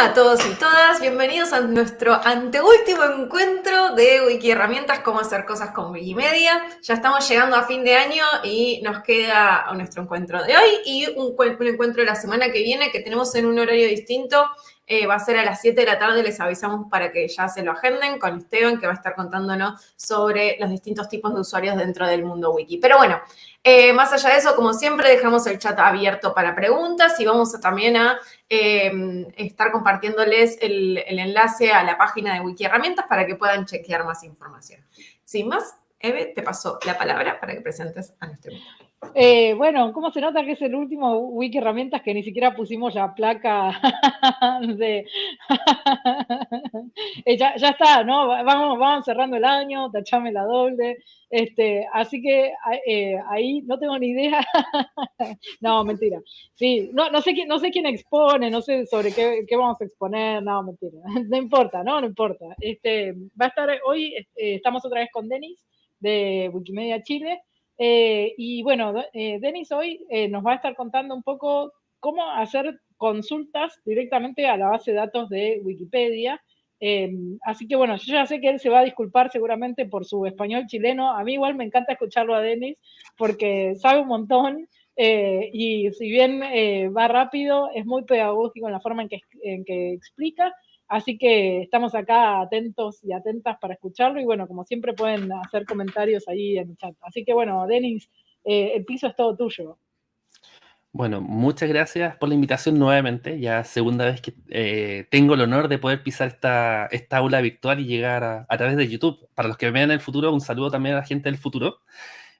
A todos y todas, bienvenidos a nuestro anteúltimo encuentro de Wiki Herramientas, cómo hacer cosas con Wikimedia. Ya estamos llegando a fin de año y nos queda nuestro encuentro de hoy y un, un encuentro de la semana que viene que tenemos en un horario distinto eh, va a ser a las 7 de la tarde, les avisamos para que ya se lo agenden con Esteban, que va a estar contándonos sobre los distintos tipos de usuarios dentro del mundo wiki. Pero bueno, eh, más allá de eso, como siempre, dejamos el chat abierto para preguntas y vamos también a eh, estar compartiéndoles el, el enlace a la página de Wiki Herramientas para que puedan chequear más información. Sin más, Eve, te paso la palabra para que presentes a nuestro invitado. Eh, bueno, ¿cómo se nota que es el último wiki herramientas que ni siquiera pusimos la placa de... Eh, ya, está, ¿no? Vamos, vamos cerrando el año, tachame la doble. Este, así que eh, ahí no tengo ni idea. no, mentira. Sí, no, no, sé quién, no sé quién expone, no sé sobre qué, qué vamos a exponer, no, mentira. no importa, ¿no? No importa. Este, va a estar hoy, estamos otra vez con Denis de Wikimedia Chile. Eh, y bueno, eh, Denis hoy eh, nos va a estar contando un poco cómo hacer consultas directamente a la base de datos de Wikipedia. Así que bueno, yo ya sé que él se va a disculpar seguramente por su español chileno. A mí igual me encanta escucharlo a Denis porque sabe un montón y si bien va rápido, es muy pedagógico en la forma en que explica Así que estamos acá atentos y atentas para escucharlo y bueno, como siempre pueden hacer comentarios ahí en el chat. Así que bueno, Denis, eh, el piso es todo tuyo. Bueno, muchas gracias por la invitación nuevamente. Ya segunda vez que eh, tengo el honor de poder pisar esta, esta aula virtual y llegar a, través de YouTube. Para los que me vean en el futuro, un saludo también a la gente del futuro.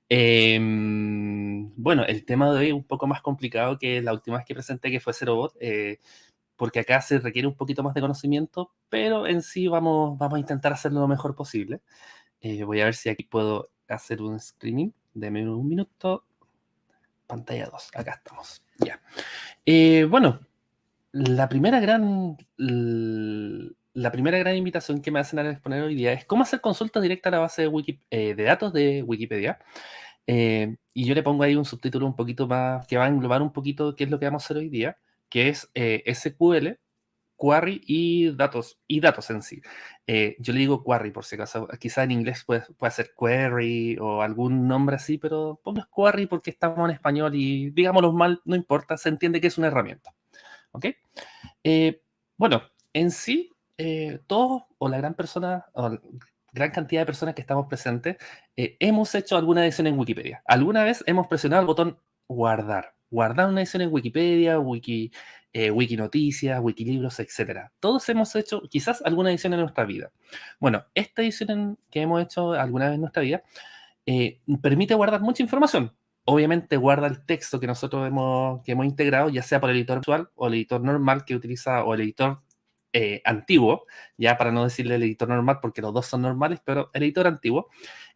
Em, bueno, el tema de hoy es un poco más complicado que la última vez que presenté, que fue Zerobot. Eh, porque acá se requiere un poquito más de conocimiento, pero en sí vamos, vamos a intentar hacerlo lo mejor posible. Eh, voy a ver si aquí puedo hacer un screening. Deme un minuto. Pantalla 2, acá estamos. Ya. Eh, bueno, la primera gran... La primera gran invitación que me hacen a exponer hoy día es cómo hacer consulta directa a la base de, eh, de datos de Wikipedia. y yo le pongo ahí un subtítulo un poquito más que va a englobar un poquito qué es lo que vamos a hacer hoy día que es eh, SQL, query y datos, y datos en sí. Eh, yo le digo query por si acaso, quizá en inglés puede, puede ser query o algún nombre así, pero pongo query porque estamos en español y digámoslo mal, no importa, se entiende que es una herramienta. ¿Ok? Eh, bueno, en sí, todos o la gran persona, o gran cantidad de personas que estamos presentes, hemos hecho alguna edición en Wikipedia. Alguna vez hemos presionado el botón guardar guardar una edición en Wikipedia, Wiki, eh, Wikinoticias, Wikilibros, etc. Todos hemos hecho quizás alguna edición en nuestra vida. Bueno, esta edición que hemos hecho alguna vez en nuestra vida eh, permite guardar mucha información. Obviamente guarda el texto que nosotros hemos, que hemos integrado, ya sea por el editor visual o el editor normal que utiliza, o el editor eh, antiguo, ya para no decirle el editor normal porque los dos son normales, pero el editor antiguo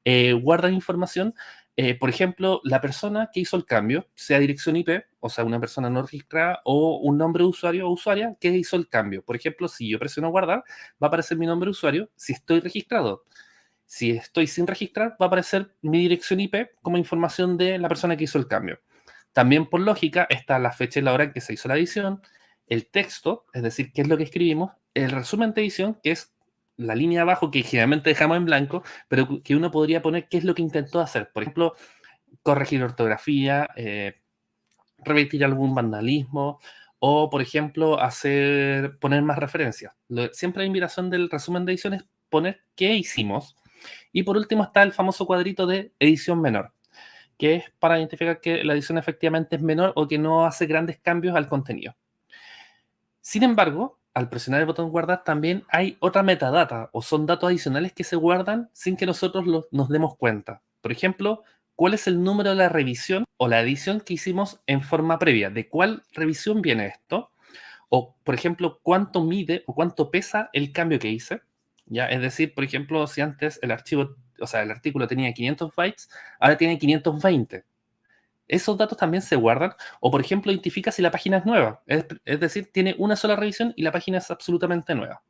eh, guarda información eh, por ejemplo, la persona que hizo el cambio, sea dirección IP, o sea, una persona no registrada, o un nombre de usuario o usuaria que hizo el cambio. Por ejemplo, si yo presiono guardar, va a aparecer mi nombre de usuario si estoy registrado. Si estoy sin registrar, va a aparecer mi dirección IP como información de la persona que hizo el cambio. También por lógica está la fecha y la hora en que se hizo la edición, el texto, es decir, qué es lo que escribimos, el resumen de edición, que es la línea abajo que generalmente dejamos en blanco, pero que uno podría poner qué es lo que intentó hacer. Por ejemplo, corregir ortografía, eh, revertir algún vandalismo o, por ejemplo, hacer, poner más referencias. siempre la invitación del resumen de edición es poner qué hicimos. Y por último está el famoso cuadrito de edición menor, que es para identificar que la edición efectivamente es menor o que no hace grandes cambios al contenido. Sin embargo, al presionar el botón guardar también hay otra metadata o son datos adicionales que se guardan sin que nosotros nos demos cuenta. Por ejemplo, cuál es el número de la revisión o la edición que hicimos en forma previa. ¿De cuál revisión viene esto? O, por ejemplo, cuánto mide o cuánto pesa el cambio que hice. ¿Ya? Es decir, por ejemplo, si antes el archivo, o sea, el artículo tenía 500 bytes, ahora tiene 520 esos datos también se guardan. O, por ejemplo, identifica si la página es nueva. Es, decir, tiene una sola revisión y la página es absolutamente nueva.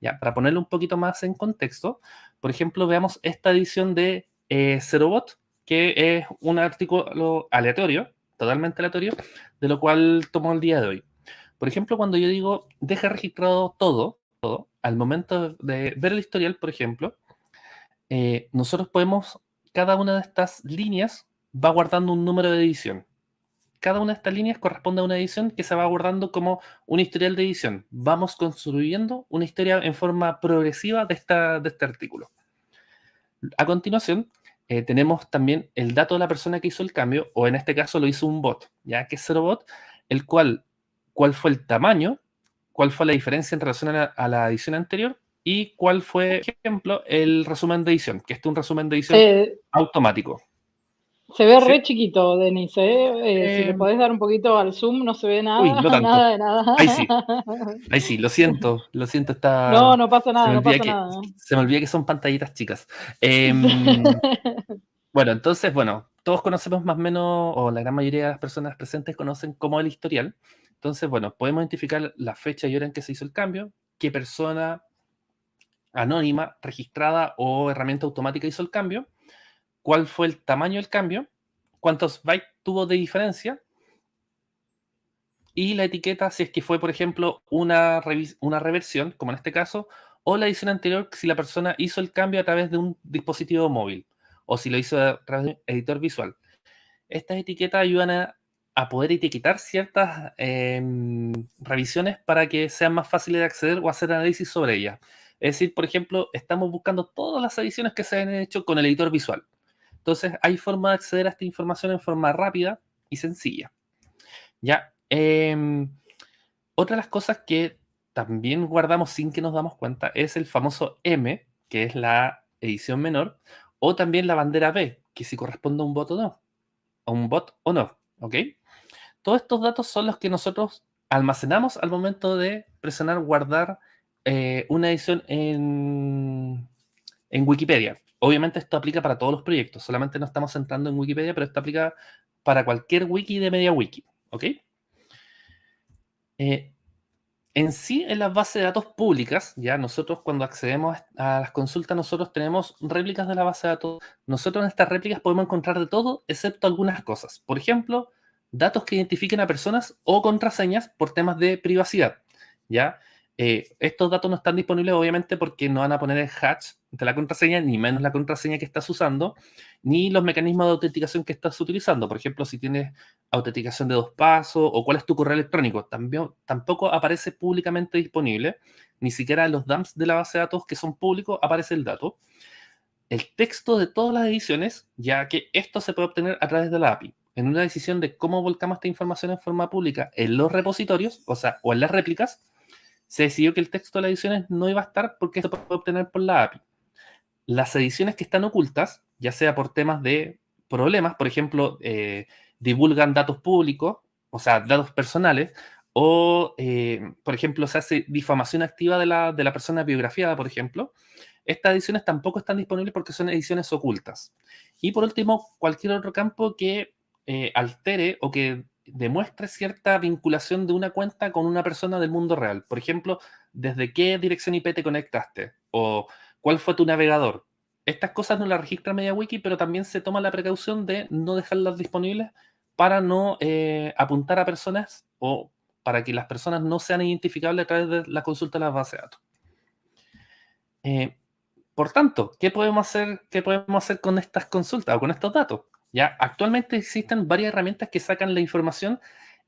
Ya, para ponerlo un poquito más en contexto, por ejemplo, veamos esta edición de eh, Zerobot, que es un artículo aleatorio, totalmente aleatorio, de lo cual tomó el día de hoy. Por ejemplo, cuando yo digo deja registrado todo, todo al momento de ver el historial, por ejemplo, eh, nosotros podemos, cada una de estas líneas va guardando un número de edición. Cada una de estas líneas corresponde a una edición que se va guardando como un historial de edición. Vamos construyendo una historia en forma progresiva de, esta, de este artículo. A continuación, eh, tenemos también el dato de la persona que hizo el cambio, o en este caso lo hizo un bot, ya que es cero bot, el cual, cuál fue el tamaño, cuál fue la diferencia en relación a la, edición anterior y cuál fue, por ejemplo, el resumen de edición, que este es un resumen de edición automático. Se ve re chiquito, Denise. ¿eh? Eh, si le podés dar un poquito al zoom, no se ve nada. Uy, no nada de nada. Ahí sí. Ahí sí, lo siento. Lo siento, está. No, no pasa nada, no pasa nada. Se me olvida que son pantallitas chicas. Em, bueno, entonces, bueno, todos conocemos más o menos, o la gran mayoría de las personas presentes conocen como el historial. Entonces, bueno, podemos identificar la fecha y hora en que se hizo el cambio, qué persona anónima, registrada o herramienta automática hizo el cambio cuál fue el tamaño del cambio, cuántos bytes tuvo de diferencia y la etiqueta si es que fue, por ejemplo, una, una reversión, como en este caso, o la edición anterior si la persona hizo el cambio a través de un dispositivo móvil o si lo hizo a través de un editor visual. Estas etiquetas ayudan a, poder etiquetar ciertas em, revisiones para que sean más fáciles de acceder o hacer análisis sobre ellas. Es decir, por ejemplo, estamos buscando todas las ediciones que se han hecho con el editor visual. Entonces, hay forma de acceder a esta información en forma rápida y sencilla. Ya, em, otra de las cosas que también guardamos sin que nos damos cuenta es el famoso M, que es la edición menor, o también la bandera B, que si corresponde a un bot o no, a un bot o no, ¿ok? Todos estos datos son los que nosotros almacenamos al momento de presionar guardar eh, una edición en, en Wikipedia. Obviamente esto aplica para todos los proyectos, solamente nos estamos centrando en Wikipedia, pero esto aplica para cualquier wiki de MediaWiki, ¿ok? Eh, en sí, en las bases de datos públicas, ya nosotros cuando accedemos a las consultas, nosotros tenemos réplicas de la base de datos. Nosotros en estas réplicas podemos encontrar de todo, excepto algunas cosas. Por ejemplo, datos que identifiquen a personas o contraseñas por temas de privacidad, ¿ya? Eh, estos datos no están disponibles obviamente porque no van a poner el hash de la contraseña, ni menos la contraseña que estás usando, ni los mecanismos de autenticación que estás utilizando. Por ejemplo, si tienes autenticación de dos pasos o cuál es tu correo electrónico, tampoco aparece públicamente disponible. Ni siquiera en los dumps de la base de datos que son públicos aparece el dato. El texto de todas las ediciones, ya que esto se puede obtener a través de la API. En una decisión de cómo volcamos esta información en forma pública en los repositorios, o sea, o en las réplicas, se decidió que el texto de las ediciones no iba a estar porque se puede obtener por la API. Las ediciones que están ocultas, ya sea por temas de problemas, por ejemplo, eh, divulgan datos públicos, o sea, datos personales, o, eh, por ejemplo, se hace difamación activa de la, de la persona biografiada, por ejemplo, estas ediciones tampoco están disponibles porque son ediciones ocultas. Y por último, cualquier otro campo que eh, altere o que demuestre cierta vinculación de una cuenta con una persona del mundo real. Por ejemplo, desde qué dirección IP te conectaste o cuál fue tu navegador. Estas cosas no las registra MediaWiki, pero también se toma la precaución de no dejarlas disponibles para no eh, apuntar a personas o para que las personas no sean identificables a través de la consulta de las bases de datos. Eh, por tanto, ¿qué podemos, hacer, ¿qué podemos hacer con estas consultas o con estos datos? ¿Ya? Actualmente existen varias herramientas que sacan la información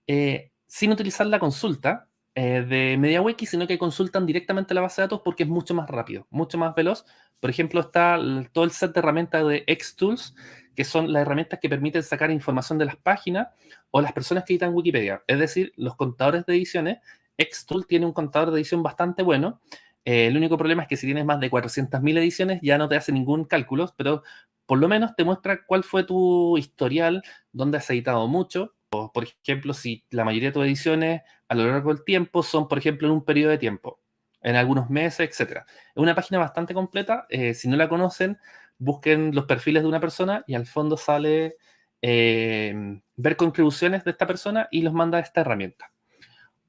eh, sin utilizar la consulta eh, de MediaWiki, sino que consultan directamente la base de datos porque es mucho más rápido, mucho más veloz. Por ejemplo, está todo el set de herramientas de Xtools, que son las herramientas que permiten sacar información de las páginas o las personas que editan Wikipedia. Es decir, los contadores de ediciones, Xtool tiene un contador de edición bastante bueno. Eh, el único problema es que si tienes más de 400.000 ediciones ya no te hace ningún cálculo, pero por lo menos te muestra cuál fue tu historial, dónde has editado mucho. O, por ejemplo, si la mayoría de tus ediciones a lo largo del tiempo son, por ejemplo, en un periodo de tiempo, en algunos meses, etc. Es una página bastante completa. Eh, si no la conocen, busquen los perfiles de una persona y al fondo sale eh, ver contribuciones de esta persona y los manda a esta herramienta.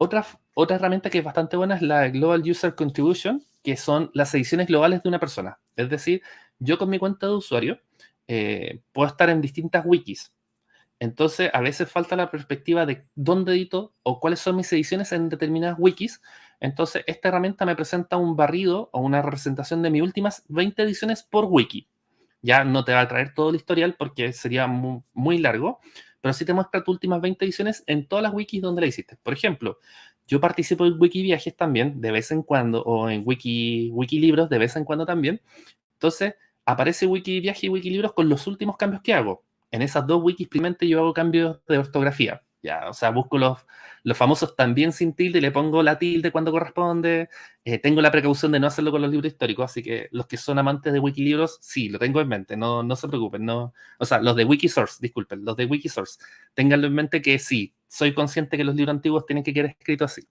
Otra, herramienta que es bastante buena es la Global User Contribution, que son las ediciones globales de una persona. Es decir, yo con mi cuenta de usuario eh, puedo estar en distintas wikis. Entonces, a veces falta la perspectiva de dónde edito o cuáles son mis ediciones en determinadas wikis. Entonces, esta herramienta me presenta un barrido o una representación de mis últimas 20 ediciones por wiki. Ya no te va a traer todo el historial porque sería muy, largo, pero sí te muestra tus últimas 20 ediciones en todas las wikis donde la hiciste. Por ejemplo, yo participo en Wikiviajes también, de vez en cuando, o en Wiki, Wikilibros de vez en cuando también. Entonces, aparece Wikiviaje y Wikilibros con los últimos cambios que hago en esas dos wikis primamente yo hago cambios de ortografía. Ya, o sea, busco los, los famosos también sin tilde y le pongo la tilde cuando corresponde. Eh, tengo la precaución de no hacerlo con los libros históricos, así que los que son amantes de Wikilibros, sí, lo tengo en mente, no, no se preocupen. No, o sea, los de Wikisource, disculpen, los de Wikisource, ténganlo en mente que sí, soy consciente que los libros antiguos tienen que quedar escritos así.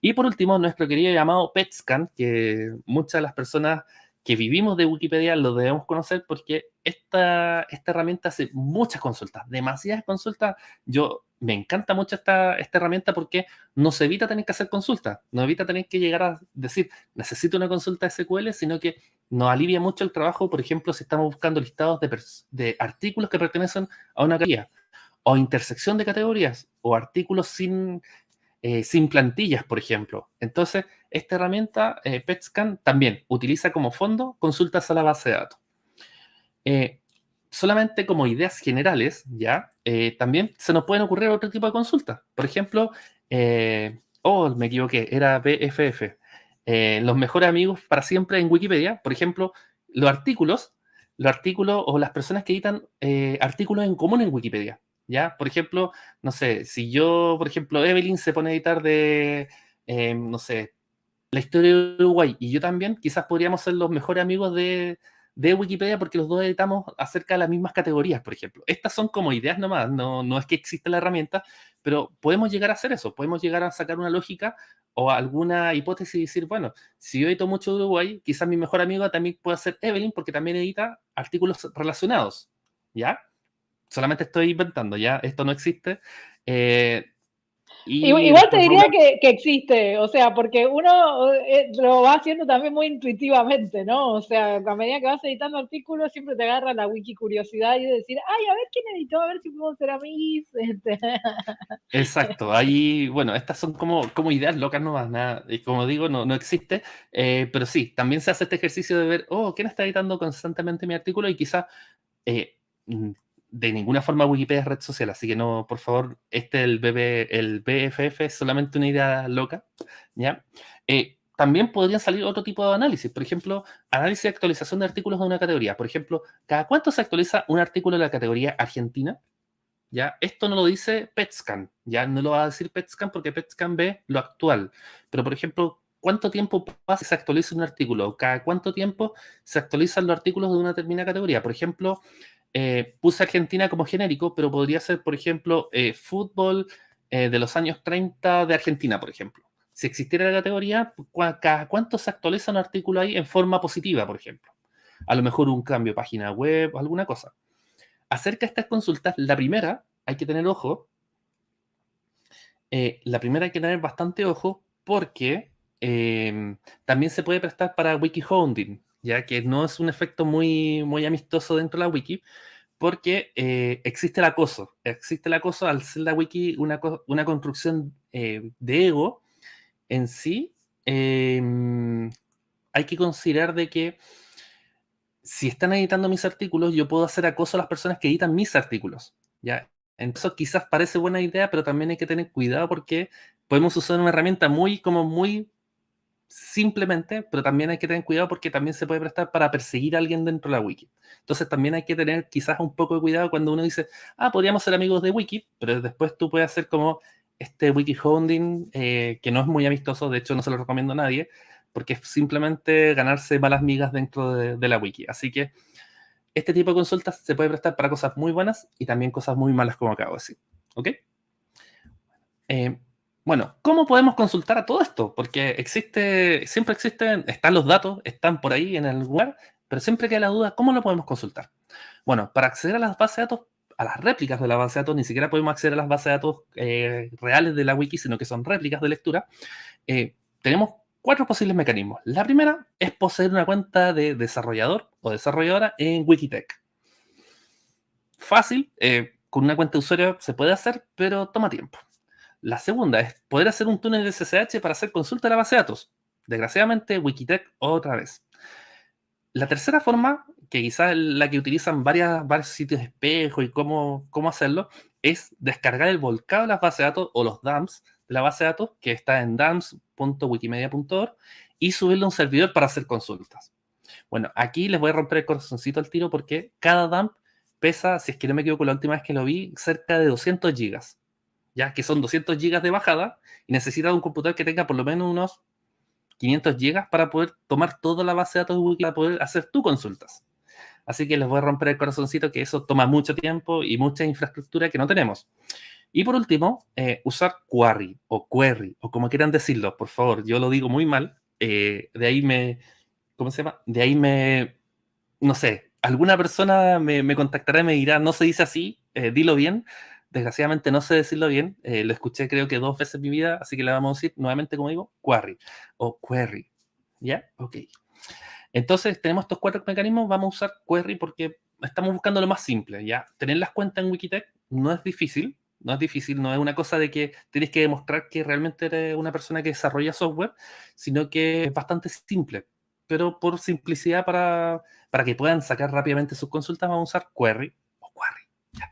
Y por último, nuestro querido llamado PetScan, que muchas de las personas que vivimos de Wikipedia lo debemos conocer porque esta, esta herramienta hace muchas consultas, demasiadas consultas. Yo me encanta mucho esta, esta herramienta porque nos evita tener que hacer consultas, nos evita tener que llegar a decir, necesito una consulta SQL, sino que nos alivia mucho el trabajo, por ejemplo, si estamos buscando listados de, de artículos que pertenecen a una categoría, o intersección de categorías, o artículos sin, eh, sin plantillas, por ejemplo. Entonces, esta herramienta, eh, PetScan, también utiliza como fondo consultas a la base de datos. Eh, solamente como ideas generales, ¿ya? También se nos pueden ocurrir otro tipo de consultas. Por ejemplo, oh, me equivoqué, era BFF. los mejores amigos para siempre en Wikipedia. Por ejemplo, los artículos, los artículos o las personas que editan artículos en común en Wikipedia. ¿ya? Por ejemplo, no sé, si yo, por ejemplo, Evelyn se pone a editar de, no sé, la historia de Uruguay y yo también, quizás podríamos ser los mejores amigos de, Wikipedia porque los dos editamos acerca de las mismas categorías, por ejemplo. Estas son como ideas nomás, no, no es que exista la herramienta, pero podemos llegar a hacer eso, podemos llegar a sacar una lógica o alguna hipótesis y decir, bueno, si yo edito mucho de Uruguay, quizás mi mejor amigo también pueda ser Evelyn porque también edita artículos relacionados, ¿ya? solamente estoy inventando, ya esto no existe. Eh, igual te diría que, existe, o sea, porque uno eh, lo va haciendo también muy intuitivamente, ¿no? O sea, a medida que vas editando artículos, siempre te agarra la wiki curiosidad y decir, ay, a ver quién editó, a ver si puedo ser a mí. Este. Exacto, ahí, bueno, estas son como, como ideas locas nomás, nada, y como digo, no, no existe, eh, pero sí, también se hace este ejercicio de ver, oh, ¿quién está editando constantemente mi artículo? Y quizá mm, de ninguna forma Wikipedia es red social, así que no, por favor, este, el, BFF es solamente una idea loca, ¿ya? Eh, también podrían salir otro tipo de análisis, por ejemplo, análisis de actualización de artículos de una categoría. Por ejemplo, ¿cada cuánto se actualiza un artículo de la categoría Argentina? ¿Ya? Esto no lo dice PetScan, ya no lo va a decir PetScan porque PetScan ve lo actual. Pero, por ejemplo, ¿cuánto tiempo pasa que se actualiza un artículo? ¿Cada cuánto tiempo se actualizan los artículos de una determinada categoría? Por ejemplo, eh, puse Argentina como genérico, pero podría ser, por ejemplo, eh, fútbol eh, de los años 30 de Argentina, por ejemplo. Si existiera la categoría, ¿cada cuánto se actualiza un artículo ahí en forma positiva, por ejemplo? A lo mejor un cambio de página web, alguna cosa. Acerca de estas consultas, la primera, hay que tener ojo. la primera hay que tener bastante ojo porque también se puede prestar para wiki hounding ya que no es un efecto muy, muy amistoso dentro de la wiki, porque eh, existe el acoso. Existe el acoso al ser la wiki una, una construcción eh, de ego en sí. Em, hay que considerar de que si están editando mis artículos, yo puedo hacer acoso a las personas que editan mis artículos. ¿ya? Entonces quizás parece buena idea, pero también hay que tener cuidado porque podemos usar una herramienta muy, como muy simplemente, pero también hay que tener cuidado porque también se puede prestar para perseguir a alguien dentro de la wiki. Entonces también hay que tener quizás un poco de cuidado cuando uno dice, ah, podríamos ser amigos de wiki, pero después tú puedes hacer como este wiki hounding, eh, que no es muy amistoso, de hecho no se lo recomiendo a nadie, porque es simplemente ganarse malas migas dentro de, la wiki. Así que este tipo de consultas se puede prestar para cosas muy buenas y también cosas muy malas, como acabo de decir. ¿Ok? Eh, bueno, ¿cómo podemos consultar a todo esto? Porque existe, siempre existen, están los datos, están por ahí en el lugar, pero siempre queda la duda, ¿cómo lo podemos consultar? Bueno, para acceder a las bases de datos, a las réplicas de la base de datos, ni siquiera podemos acceder a las bases de datos eh, reales de la wiki, sino que son réplicas de lectura, eh, tenemos cuatro posibles mecanismos. La primera es poseer una cuenta de desarrollador o desarrolladora en Wikitech. Fácil, eh, con una cuenta de usuario se puede hacer, pero toma tiempo. La segunda es poder hacer un túnel de SSH para hacer consulta a la base de datos. Desgraciadamente, Wikitech otra vez. La tercera forma, que quizás es la que utilizan varias, varios sitios de espejo y cómo, cómo hacerlo, es descargar el volcado de las bases de datos o los dumps de la base de datos, que está en dumps.wikimedia.org, y subirlo a un servidor para hacer consultas. Bueno, aquí les voy a romper el corazoncito al tiro porque cada dump pesa, si es que no me equivoco, la última vez que lo vi, cerca de 200 gigas. Ya que son 200 gigas de bajada y necesita un computador que tenga por lo menos unos 500 gigas para poder tomar toda la base de datos de Google para poder hacer tus consultas. Así que les voy a romper el corazoncito que eso toma mucho tiempo y mucha infraestructura que no tenemos. Y por último, eh, usar Query o Query o como quieran decirlo, por favor, yo lo digo muy mal. Eh, de ahí me, ¿cómo se llama? De ahí me, no sé, alguna persona me, contactará y me dirá, no se dice así, eh, dilo bien. Desgraciadamente no sé decirlo bien, lo escuché creo que dos veces en mi vida, así que le vamos a decir nuevamente, como digo, Query o Query. ¿Ya? Ok. Entonces, tenemos estos cuatro mecanismos, vamos a usar query porque estamos buscando lo más simple, ¿ya? Tener las cuentas en Wikitech no es difícil, no es difícil, no es una cosa de que tienes que demostrar que realmente eres una persona que desarrolla software, sino que es bastante simple. Pero por simplicidad, para, para que puedan sacar rápidamente sus consultas, vamos a usar query o query.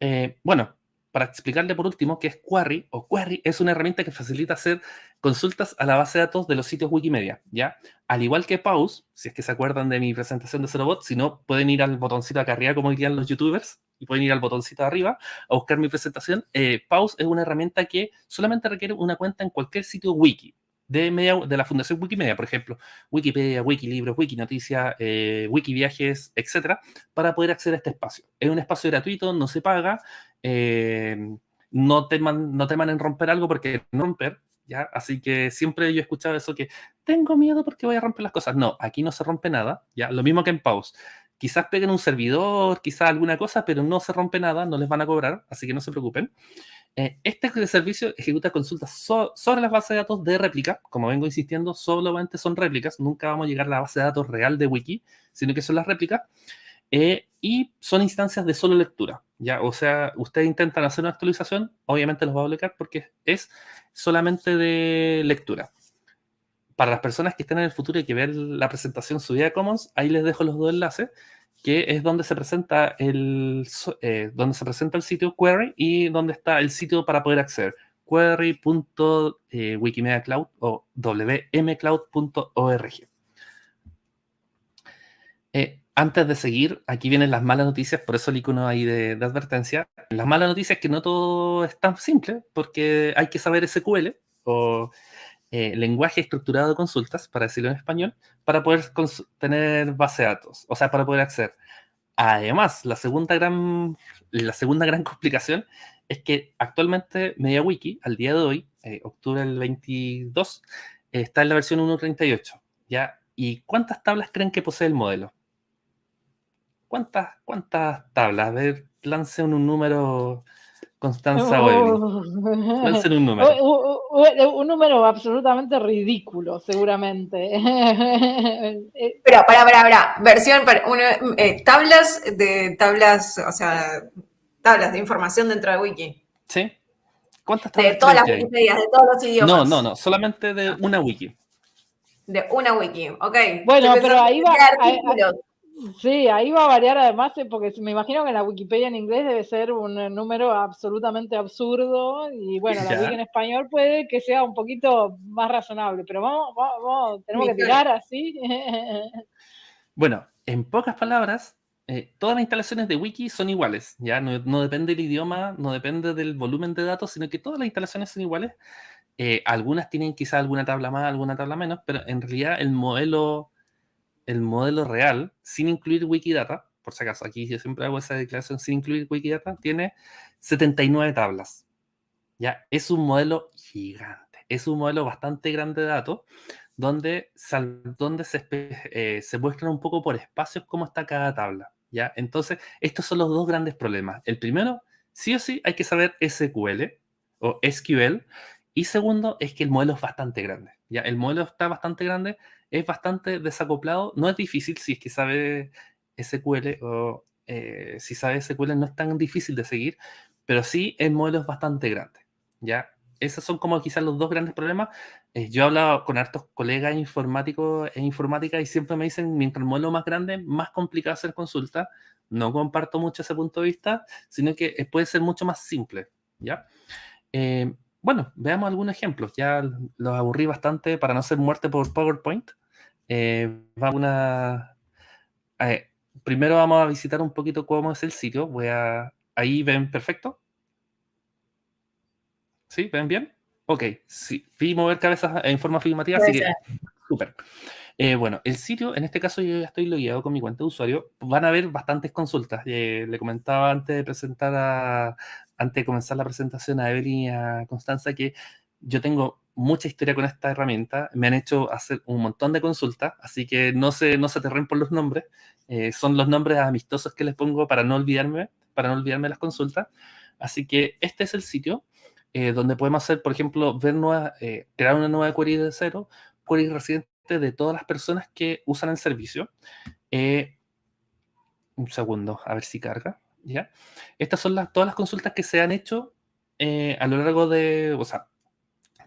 Eh, bueno, para explicarle por último qué es Query o Query es una herramienta que facilita hacer consultas a la base de datos de los sitios Wikimedia, ¿ya? Al igual que Pause, si es que se acuerdan de mi presentación de Zerobot, si no, pueden ir al botoncito acá arriba, como dirían los youtubers, y pueden ir al botoncito de arriba a buscar mi presentación. Eh, Pause es una herramienta que solamente requiere una cuenta en cualquier sitio wiki, de, media, de la Fundación Wikimedia, por ejemplo, Wikipedia, Wikilibros, Wikinoticias, eh, Wikiviajes, etcétera, para poder acceder a este espacio. Es un espacio gratuito, no se paga, eh, no, teman, no teman en romper algo porque no romper, ¿ya? Así que siempre yo he escuchado eso que tengo miedo porque voy a romper las cosas. No, aquí no se rompe nada, ¿ya? Lo mismo que en Pause. Quizás peguen un servidor, quizás alguna cosa, pero no se rompe nada, no les van a cobrar, así que no se preocupen. Eh, este servicio ejecuta consultas sobre las bases de datos de réplica. Como vengo insistiendo, solamente son réplicas. Nunca vamos a llegar a la base de datos real de Wiki, sino que son las réplicas. Eh, y son instancias de solo lectura. ¿ya? O sea, ustedes intentan hacer una actualización, obviamente los va a bloquear porque es solamente de lectura. Para las personas que estén en el futuro y que vean la presentación subida a Commons, ahí les dejo los dos enlaces que es donde se presenta el, eh, donde se presenta el sitio query y donde está el sitio para poder acceder query.wikimediacloud eh, o wmcloud.org. Eh, antes de seguir, aquí vienen las malas noticias, por eso el icono ahí de, advertencia. Las malas noticias es que no todo es tan simple, porque hay que saber SQL o eh, lenguaje estructurado de consultas, para decirlo en español, para poder tener base de datos, o sea, para poder acceder. Además, la segunda gran, la segunda gran complicación es que actualmente MediaWiki, al día de hoy, eh, octubre del 22, está en la versión 1.38. ¿ya? ¿Y cuántas tablas creen que posee el modelo? ¿Cuántas, cuántas tablas? A ver, lance un número Constanza oh. un número. Un, número absolutamente ridículo, seguramente. Pero, para, para, para. Versión, para, eh, tablas de tablas, o sea, tablas de información dentro de Wiki. Sí. ¿Cuántas tablas? De todas las Wikipedias, de todos los idiomas. No, no, no, solamente de una wiki. De una wiki, ok. Bueno, pero ahí va. Sí, ahí va a variar además, eh, porque me imagino que en la Wikipedia en inglés debe ser un eh, número absolutamente absurdo y bueno, la Wiki en español puede que sea un poquito más razonable, pero vamos, vamos, tenemos que tirar así. Bueno, en pocas palabras, eh, todas las instalaciones de Wiki son iguales, ya no, depende del idioma, no depende del volumen de datos, sino que todas las instalaciones son iguales. algunas tienen quizás alguna tabla más, alguna tabla menos, pero en realidad el modelo el modelo real, sin incluir Wikidata, por si acaso, aquí yo siempre hago esa declaración sin incluir Wikidata, tiene 79 tablas. Ya, es un modelo gigante, es un modelo bastante grande de datos, donde, donde se, eh, se muestran un poco por espacios cómo está cada tabla. ¿ya? Entonces, estos son los dos grandes problemas. El primero, sí o sí, hay que saber SQL o SQL. Y segundo, es que el modelo es bastante grande. ¿ya? El modelo está bastante grande es bastante desacoplado. No es difícil si es que sabe SQL o eh, si sabes SQL no es tan difícil de seguir, pero sí el modelo es bastante grande, ¿ya? Esos son como quizás los dos grandes problemas. Eh, yo he hablado con hartos colegas informáticos e informática y siempre me dicen, mientras el modelo más grande, más complicado hacer consulta. No comparto mucho ese punto de vista, sino que eh, puede ser mucho más simple, ¿ya? bueno, veamos algunos ejemplos. Ya los aburrí bastante para no ser muerte por PowerPoint. Vamos a primero vamos a visitar un poquito cómo es el sitio. Voy a... Ahí ven perfecto. ¿Sí? ¿Ven bien? Ok, sí. Vi mover cabezas en forma afirmativa, así que súper. Eh, bueno, el sitio, en este caso yo ya estoy logueado con mi cuenta de usuario. Van a haber bastantes consultas. Eh, le comentaba antes de presentar a, antes de comenzar la presentación a Evelyn y a Constanza que yo tengo mucha historia con esta herramienta. Me han hecho hacer un montón de consultas, así que no se, no se aterren por los nombres. Eh, son los nombres amistosos que les pongo para no olvidarme, para no olvidarme las consultas. Así que este es el sitio eh, donde podemos hacer, por ejemplo, ver nueva, eh, crear una nueva query de cero, query residente de todas las personas que usan el servicio. un segundo, a ver si carga. ¿ya? Estas son las, todas las consultas que se han hecho a lo largo de, o sea,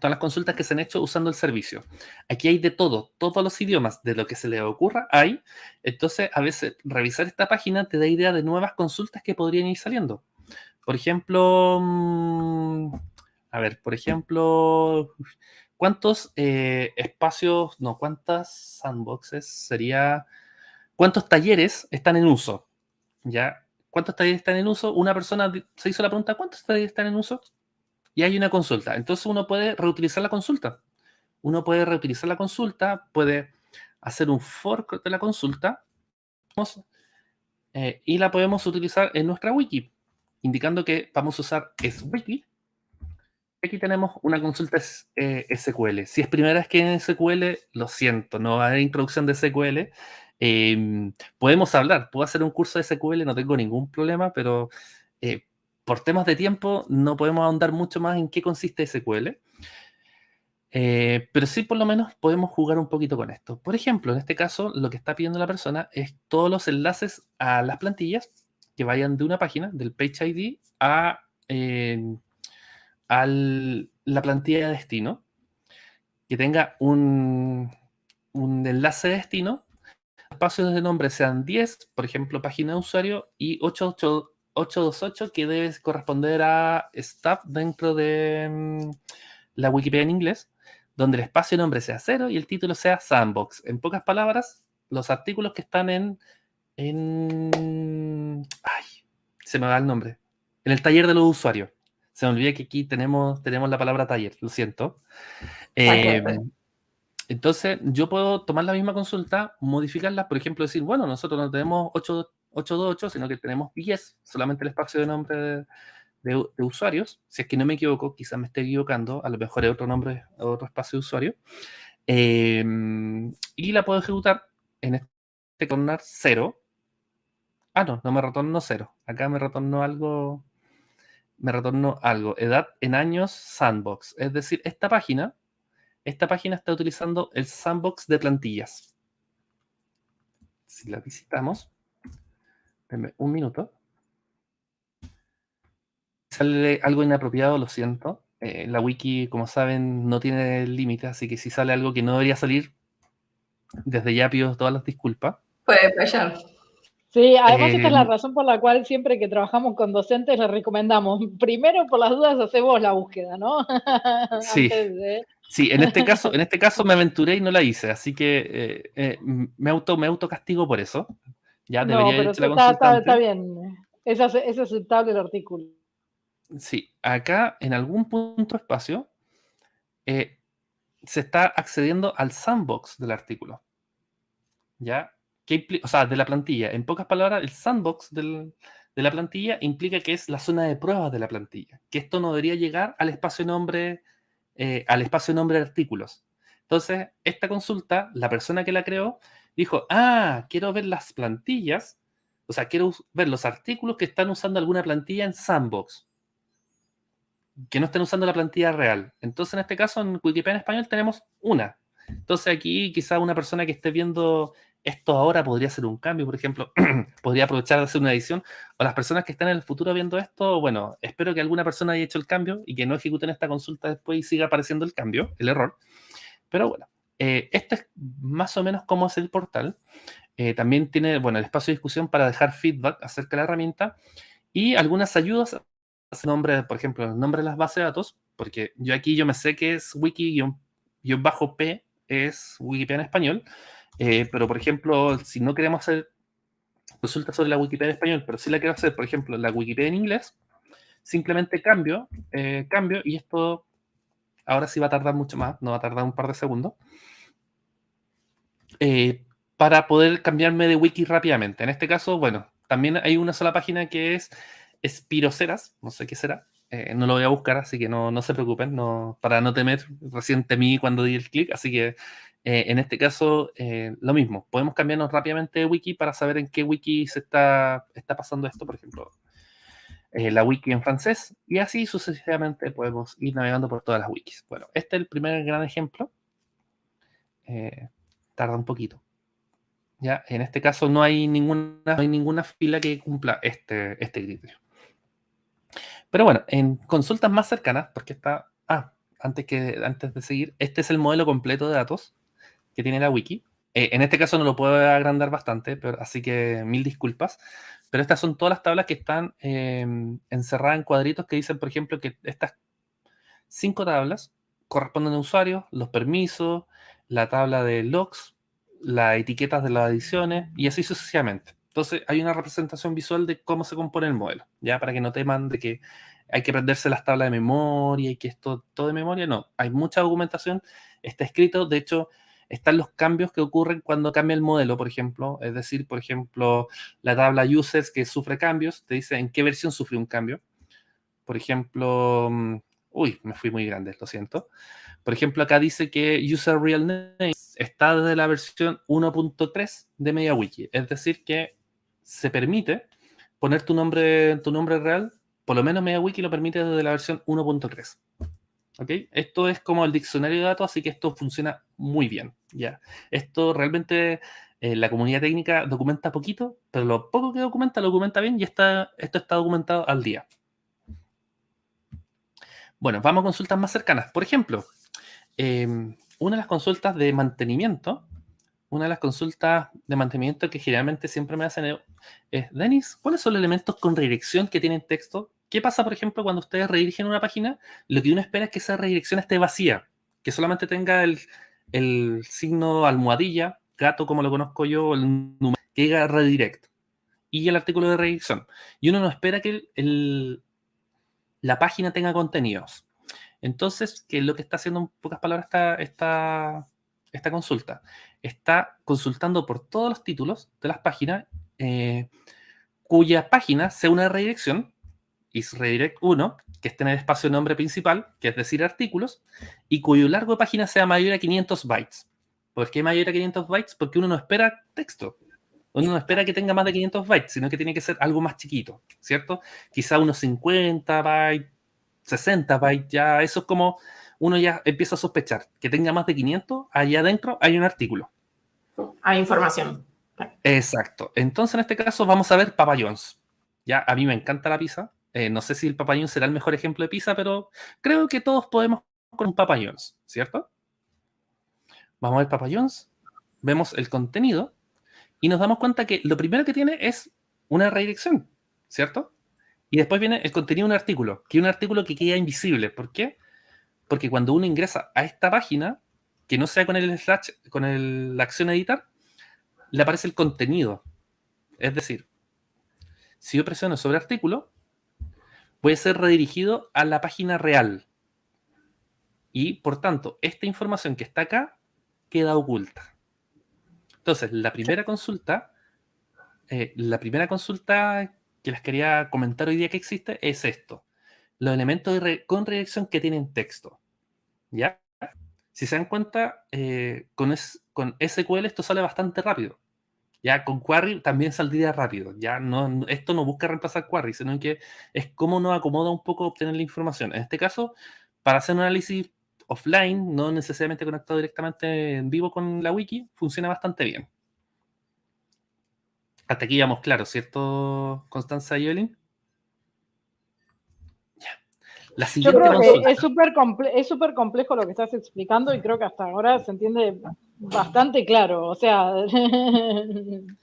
todas las consultas que se han hecho usando el servicio. Aquí hay de todo, todos los idiomas, de lo que se le ocurra hay. Entonces, a veces revisar esta página te da idea de nuevas consultas que podrían ir saliendo. Por ejemplo, mm, a ver, por ejemplo, ¿cuántos eh, espacios, no, cuántas sandboxes sería, cuántos talleres están en uso? ¿Ya? ¿Cuántos talleres están en uso? Una persona se hizo la pregunta, ¿cuántos talleres están en uso? Y hay una consulta. Entonces uno puede reutilizar la consulta. Uno puede reutilizar la consulta, puede hacer un fork de la consulta eh, y la podemos utilizar en nuestra wiki, indicando que vamos a usar SWiki. Aquí tenemos una consulta eh, SQL. Si es primera vez que en SQL, lo siento, no va a haber introducción de SQL. Em, podemos hablar, puedo hacer un curso de SQL, no tengo ningún problema, pero eh, por temas de tiempo no podemos ahondar mucho más en qué consiste SQL, eh, pero sí por lo menos podemos jugar un poquito con esto. Por ejemplo, en este caso, lo que está pidiendo la persona es todos los enlaces a las plantillas que vayan de una página, del Page ID, a la plantilla de destino, que tenga un, enlace de destino, espacios de nombre sean 10, por ejemplo, página de usuario, y 8, 828 que debe corresponder a staff dentro de mm, la Wikipedia en inglés, donde el espacio de nombre sea cero y el título sea sandbox. En pocas palabras, los artículos que están en, en ay, se me va el nombre, en el taller de los usuarios. Se me olvida que aquí tenemos, tenemos la palabra taller, lo siento. Em, entonces, yo puedo tomar la misma consulta, modificarla, por ejemplo, decir, bueno, nosotros no tenemos 8 828, sino que tenemos 10, solamente el espacio de nombre de, usuarios. Si es que no me equivoco, quizás me esté equivocando, a lo mejor es otro nombre, otro espacio de usuario. Em, y la puedo ejecutar en este tornar 0. Ah, no, no me retornó 0. Acá me retornó algo, me retornó algo. Edad en años sandbox. Es decir, esta página, esta página está utilizando el sandbox de plantillas. Si la visitamos, un minuto. Sale algo inapropiado, lo siento. Eh, la wiki, como saben, no tiene límite, así que si sale algo que no debería salir, desde ya pido todas las disculpas. Puede fallar. Sí, además esta es la eh, razón por la cual siempre que trabajamos con docentes les recomendamos, primero por las dudas hacemos la búsqueda, ¿no? Sí, sí en, este caso, en este caso me aventuré y no la hice, así que eh, me, auto, me auto castigo por eso. Ya debería no, pero está, está, está, bien. Es, es aceptable el artículo. Sí, acá en algún punto espacio eh, se está accediendo al sandbox del artículo. ¿Ya? o sea, de la plantilla. En pocas palabras, el sandbox de la plantilla implica que es la zona de pruebas de la plantilla. Que esto no debería llegar al espacio nombre, eh, al espacio nombre de artículos. Entonces, esta consulta, la persona que la creó, dijo, ah, quiero ver las plantillas, o sea, quiero ver los artículos que están usando alguna plantilla en Sandbox, que no estén usando la plantilla real. Entonces, en este caso, en Wikipedia en español tenemos una. Entonces, aquí quizá una persona que esté viendo esto ahora podría ser un cambio, por ejemplo, podría aprovechar de hacer una edición, o las personas que están en el futuro viendo esto, bueno, espero que alguna persona haya hecho el cambio y que no ejecuten esta consulta después y siga apareciendo el cambio, el error. Pero bueno, eh, este es más o menos cómo es el portal. Eh, también tiene, bueno, el espacio de discusión para dejar feedback acerca de la herramienta y algunas ayudas, nombre, por ejemplo, el nombre de las bases de datos, porque yo aquí yo me sé que es wiki-p es Wikipedia en español, eh, pero, por ejemplo, si no queremos hacer consultas sobre la Wikipedia en español, pero si la quiero hacer, por ejemplo, la Wikipedia en inglés, simplemente cambio, eh, cambio, y esto ahora sí va a tardar mucho más, no va a tardar un par de segundos, eh, para poder cambiarme de wiki rápidamente. En este caso, bueno, también hay una sola página que es Espiroceras, no sé qué será, no lo voy a buscar, así que no, no se preocupen, no, para no temer, recién temí cuando di el clic, así que eh, en este caso, eh, lo mismo. Podemos cambiarnos rápidamente de wiki para saber en qué wiki se está, está pasando esto, por ejemplo, eh, la wiki en francés, y así sucesivamente podemos ir navegando por todas las wikis. Bueno, este es el primer gran ejemplo. tarda un poquito. Ya, en este caso no hay ninguna, no hay ninguna fila que cumpla este, este criterio. Pero bueno, en consultas más cercanas, porque está... Ah, antes, que, antes de seguir, este es el modelo completo de datos que tiene la wiki. Eh, en este caso no lo puedo agrandar bastante, pero, así que mil disculpas. Pero estas son todas las tablas que están em, encerradas en cuadritos que dicen, por ejemplo, que estas cinco tablas corresponden a usuarios, los permisos, la tabla de logs, las etiquetas de las ediciones y así sucesivamente. Entonces hay una representación visual de cómo se compone el modelo, ya para que no teman de que hay que aprenderse las tablas de memoria y que esto todo de memoria. No, hay mucha documentación, está escrito, de hecho, están los cambios que ocurren cuando cambia el modelo, por ejemplo. Es decir, por ejemplo, la tabla users que sufre cambios, te dice en qué versión sufre un cambio. Por ejemplo, mm, uy, me fui muy grande, lo siento. Por ejemplo, acá dice que user real name está desde la versión 1.3 de MediaWiki. Es decir, que se permite poner tu nombre, tu nombre real, por lo menos MediaWiki lo permite desde la versión 1.3. Esto es como el diccionario de datos, así que esto funciona muy bien. ¿ya? Esto realmente eh, la comunidad técnica documenta poquito, pero lo poco que documenta lo documenta bien y está, esto está documentado al día. Bueno, vamos a consultas más cercanas. Por ejemplo, em, una de las consultas de mantenimiento, una de las consultas de mantenimiento que generalmente siempre me hacen es, Denis, ¿cuáles son los elementos con redirección que tienen texto ¿Qué pasa, por ejemplo, cuando ustedes redirigen una página? Lo que uno espera es que esa redirección esté vacía, que solamente tenga el, signo almohadilla, gato como lo conozco yo, el número, que diga redirect, y el artículo de redirección. Y uno no espera que la página tenga contenidos. Entonces, ¿qué es lo que está haciendo en pocas palabras esta, esta, esta consulta? Está consultando por todos los títulos de las páginas eh, cuya página sea una redirección isRedirect 1, que esté en el espacio nombre principal, que es decir, artículos, y cuyo largo de página sea mayor a 500 bytes. ¿Por qué mayor a 500 bytes? Porque uno no espera texto. Uno no espera que tenga más de 500 bytes, sino que tiene que ser algo más chiquito, ¿cierto? Quizá unos 50 bytes, 60 bytes, ya eso es como uno ya empieza a sospechar que tenga más de 500, allá adentro hay un artículo. Hay información. Exacto. Entonces, en este caso, vamos a ver Papa Ya, a mí me encanta la pizza, eh, no sé si el Papa será el mejor ejemplo de pizza, pero creo que todos podemos con un Papa ¿cierto? Vamos a ver Papa vemos el contenido y nos damos cuenta que lo primero que tiene es una redirección, ¿cierto? Y después viene el contenido de un artículo, que es un artículo que queda invisible. ¿Por qué? Porque cuando uno ingresa a esta página, que no sea con el slash, con la acción editar, le aparece el contenido. Es decir, si yo presiono sobre artículo, puede ser redirigido a la página real. Y, por tanto, esta información que está acá queda oculta. Entonces, la primera consulta, eh, la primera consulta que les quería comentar hoy día que existe es esto. Los elementos con redirección que tienen texto. ¿Ya? Si se dan cuenta, eh, con, con SQL esto sale bastante rápido. Ya con Query también saldría rápido. Ya no, esto no busca reemplazar Query, sino que es cómo nos acomoda un poco obtener la información. En este caso, para hacer un análisis offline, no necesariamente conectado directamente en vivo con la wiki, funciona bastante bien. Hasta aquí vamos claro, ¿cierto, Constanza y Evelyn? Ya. La siguiente Yo creo que es súper es súper complejo lo que estás explicando y creo que hasta ahora se entiende bastante claro. O sea.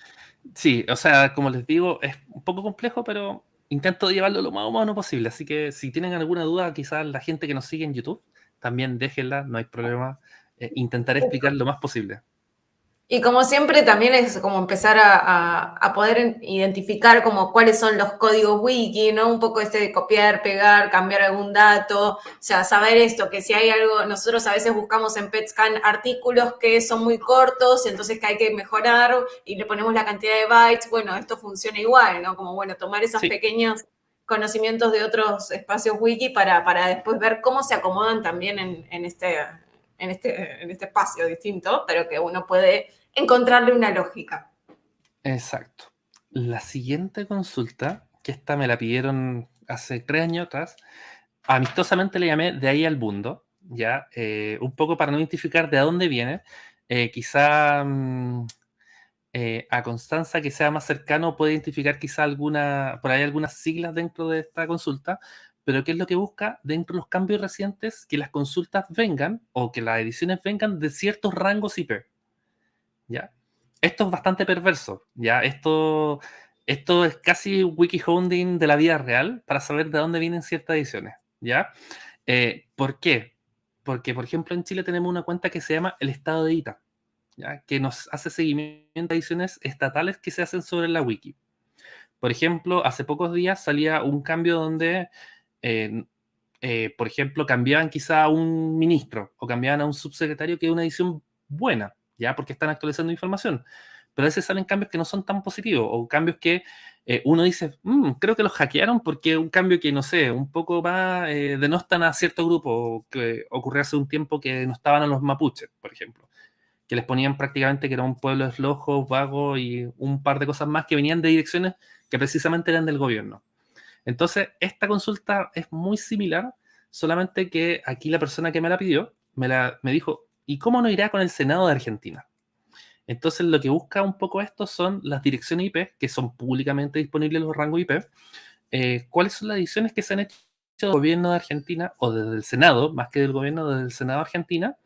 Sí, o sea, como les digo, es un poco complejo, pero intento llevarlo lo más humano posible. Así que si tienen alguna duda, quizás la gente que nos sigue en YouTube, también déjenla, no hay problema. Eh, intentaré explicar lo más posible. Y como siempre, también es como empezar a, poder identificar como cuáles son los códigos wiki, ¿no? Un poco este de copiar, pegar, cambiar algún dato, o sea, saber esto, que si hay algo, nosotros a veces buscamos en PetScan artículos que son muy cortos, entonces que hay que mejorar y le ponemos la cantidad de bytes, bueno, esto funciona igual, ¿no? Como, bueno, tomar esos pequeños conocimientos de otros espacios wiki para, para después ver cómo se acomodan también en, en este, en, este, en este espacio distinto, pero que uno puede encontrarle una lógica. Exacto. La siguiente consulta, que esta me la pidieron hace tres años atrás, amistosamente le llamé de ahí al mundo, ya, eh, un poco para no identificar de dónde viene. Eh, quizá mm, eh, a Constanza, que sea más cercano, puede identificar quizá alguna, por ahí algunas siglas dentro de esta consulta, pero ¿qué es lo que busca dentro de los cambios recientes? Que las consultas vengan o que las ediciones vengan de ciertos rangos IP. Esto es bastante perverso, ¿ya? Esto, esto es casi wiki hounding de la vida real para saber de dónde vienen ciertas ediciones, ¿ya? Eh, ¿Por qué? Porque, por ejemplo, en Chile tenemos una cuenta que se llama el Estado de ITA, ¿ya? que nos hace seguimiento a ediciones estatales que se hacen sobre la wiki. Por ejemplo, hace pocos días salía un cambio donde, eh, eh, por ejemplo, cambiaban quizá a un ministro o cambiaban a un subsecretario, que es una edición buena, ¿ya? Porque están actualizando información. Pero a veces salen cambios que no son tan positivos o cambios que eh, uno dice, mm, creo que los hackearon porque un cambio que, no sé, un poco más eh, denostan a cierto grupo que ocurrió hace un tiempo que no estaban a los mapuches, por ejemplo, que les ponían prácticamente que era un pueblo de flojos, vagos y un par de cosas más que venían de direcciones que precisamente eran del gobierno. Entonces, esta consulta es muy similar, solamente que aquí la persona que me la pidió me, la, me dijo, ¿Y cómo no irá con el Senado de Argentina? Entonces, lo que busca un poco esto son las direcciones IP, que son públicamente disponibles los rangos IP. Eh, ¿Cuáles son las ediciones que se han hecho del gobierno de Argentina o desde el Senado, más que del gobierno, desde el Senado de Argentina?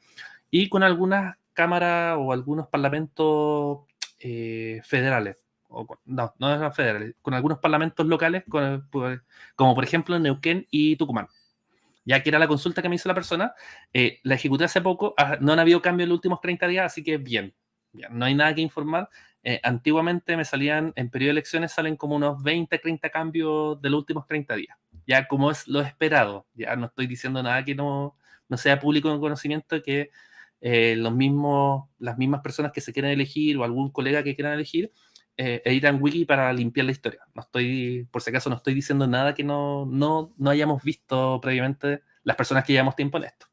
Y con algunas cámaras o algunos parlamentos eh, federales. no, no eran federales, con algunos parlamentos locales, como por ejemplo Neuquén y Tucumán ya que era la consulta que me hizo la persona, eh, la ejecuté hace poco, ah, no han habido cambios en los últimos 30 días, así que bien, no hay nada que informar. Eh, antiguamente me salían, en periodo de elecciones salen como unos 20, 30 cambios de los últimos 30 días, ya como es lo esperado, ya no estoy diciendo nada que no, no sea público en conocimiento, que eh, los mismos, las mismas personas que se quieran elegir o algún colega que quieran elegir, eh, editan wiki para limpiar la historia. No estoy, por si acaso, no estoy diciendo nada que no, no, no hayamos visto previamente las personas que llevamos tiempo en esto.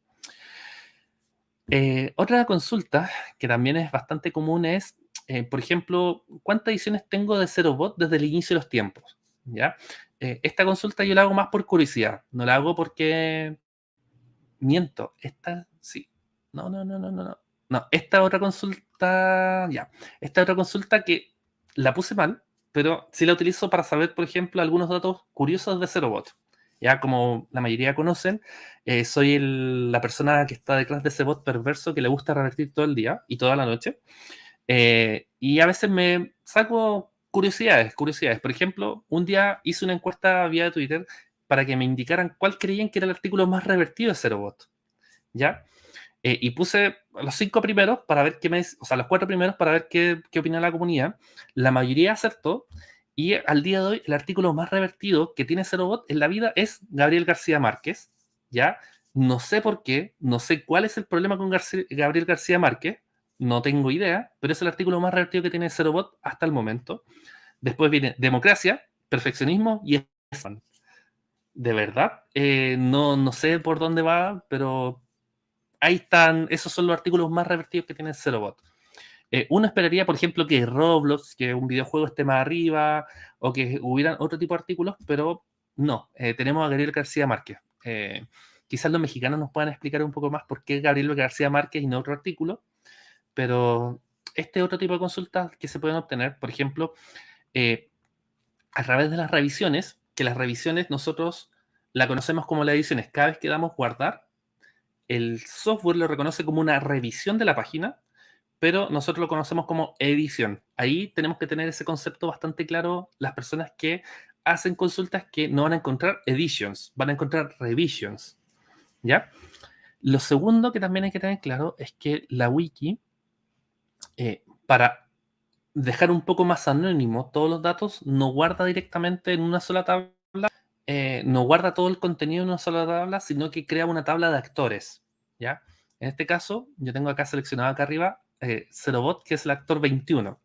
Eh, otra consulta que también es bastante común es, eh, por ejemplo, ¿cuántas ediciones tengo de ZeroBot desde el inicio de los tiempos? ¿Ya? esta consulta yo la hago más por curiosidad, no la hago porque miento. Esta, sí. No, no, no, no, no, no. No, esta otra consulta, ya. Esta otra consulta que la puse mal, pero sí la utilizo para saber, por ejemplo, algunos datos curiosos de Zerobot. Ya como la mayoría conocen, eh, soy la persona que está detrás de ese bot perverso que le gusta revertir todo el día y toda la noche. Eh, y a veces me saco curiosidades, curiosidades. Por ejemplo, un día hice una encuesta vía Twitter para que me indicaran cuál creían que era el artículo más revertido de Zerobot. ¿Ya? Eh, y puse los cinco primeros para ver qué me, o sea, los cuatro primeros para ver qué, qué opina la comunidad. La mayoría acertó. Y al día de hoy, el artículo más revertido que tiene Bot en la vida es Gabriel García Márquez. ¿Ya? No sé por qué, no sé cuál es el problema con Gabriel García Márquez, no tengo idea, pero es el artículo más revertido que tiene Bot hasta el momento. Después viene democracia, perfeccionismo y de verdad, eh, no, no sé por dónde va, pero ahí están, esos son los artículos más revertidos que tiene Zerobot. Eh, uno esperaría, por ejemplo, que Roblox, que un videojuego esté más arriba, o que hubieran otro tipo de artículos, pero no, eh, tenemos a Gabriel García Márquez. Eh, quizás los mexicanos nos puedan explicar un poco más por qué Gabriel García Márquez y no otro artículo, pero este otro tipo de consultas que se pueden obtener, por ejemplo, eh, a través de las revisiones, que las revisiones nosotros la conocemos como las ediciones. Cada vez que damos guardar, el software lo reconoce como una revisión de la página, pero nosotros lo conocemos como edición. Ahí tenemos que tener ese concepto bastante claro las personas que hacen consultas que no van a encontrar editions, van a encontrar revisions. ¿Ya? Lo segundo que también hay que tener claro es que la wiki, eh, para dejar un poco más anónimo todos los datos, no guarda directamente en una sola tabla, eh, no guarda todo el contenido en una sola tabla, sino que crea una tabla de actores. En este caso, yo tengo acá seleccionado acá arriba eh, Zerobot, que es el actor 21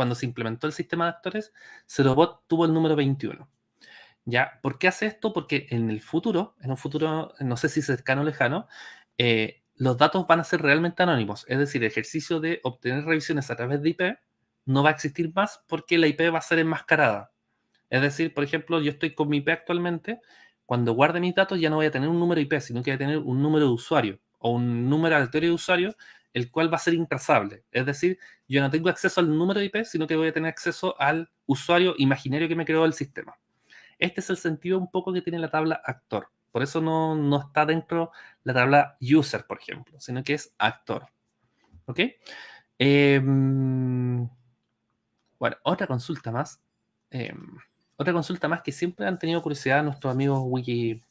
cuando se implementó el sistema de actores, Zerobot tuvo el número 21. ¿Ya? ¿Por qué hace esto? Porque en el futuro, en un futuro, no sé si cercano o lejano, eh, los datos van a ser realmente anónimos. Es decir, el ejercicio de obtener revisiones a través de IP no va a existir más porque la IP va a ser enmascarada. Es decir, por ejemplo, yo estoy con mi IP actualmente, cuando guarde mis datos ya no voy a tener un número IP, sino que voy a tener un número de usuario o un número aleatorio de usuario el cual va a ser intrazable. Es decir, yo no tengo acceso al número de IP, sino que voy a tener acceso al usuario imaginario que me creó el sistema. Este es el sentido un poco que tiene la tabla actor. Por eso no, está dentro la tabla user, por ejemplo, sino que es actor. ¿Ok? Em, bueno, otra consulta más. Em, otra consulta más que siempre han tenido curiosidad nuestros amigos wiki,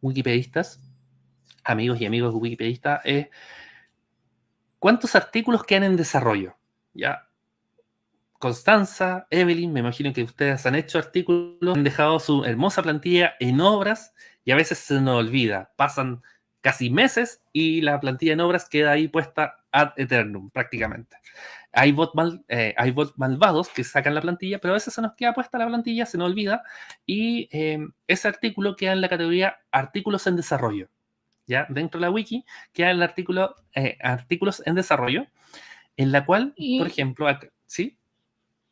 wikipedistas, amigos y amigos wikipedistas, es ¿Cuántos artículos quedan en desarrollo? Ya. Constanza, Evelyn, me imagino que ustedes han hecho artículos, han dejado su hermosa plantilla en obras y a veces se nos olvida. Pasan casi meses y la plantilla en obras queda ahí puesta ad eternum, prácticamente. Hay bots, eh, malvados que sacan la plantilla, pero a veces se nos queda puesta la plantilla, se nos olvida, y eh, ese artículo queda en la categoría artículos en desarrollo. ¿Ya? Dentro de la wiki queda el artículo eh, artículos en desarrollo, en la cual, por ejemplo, ¿sí?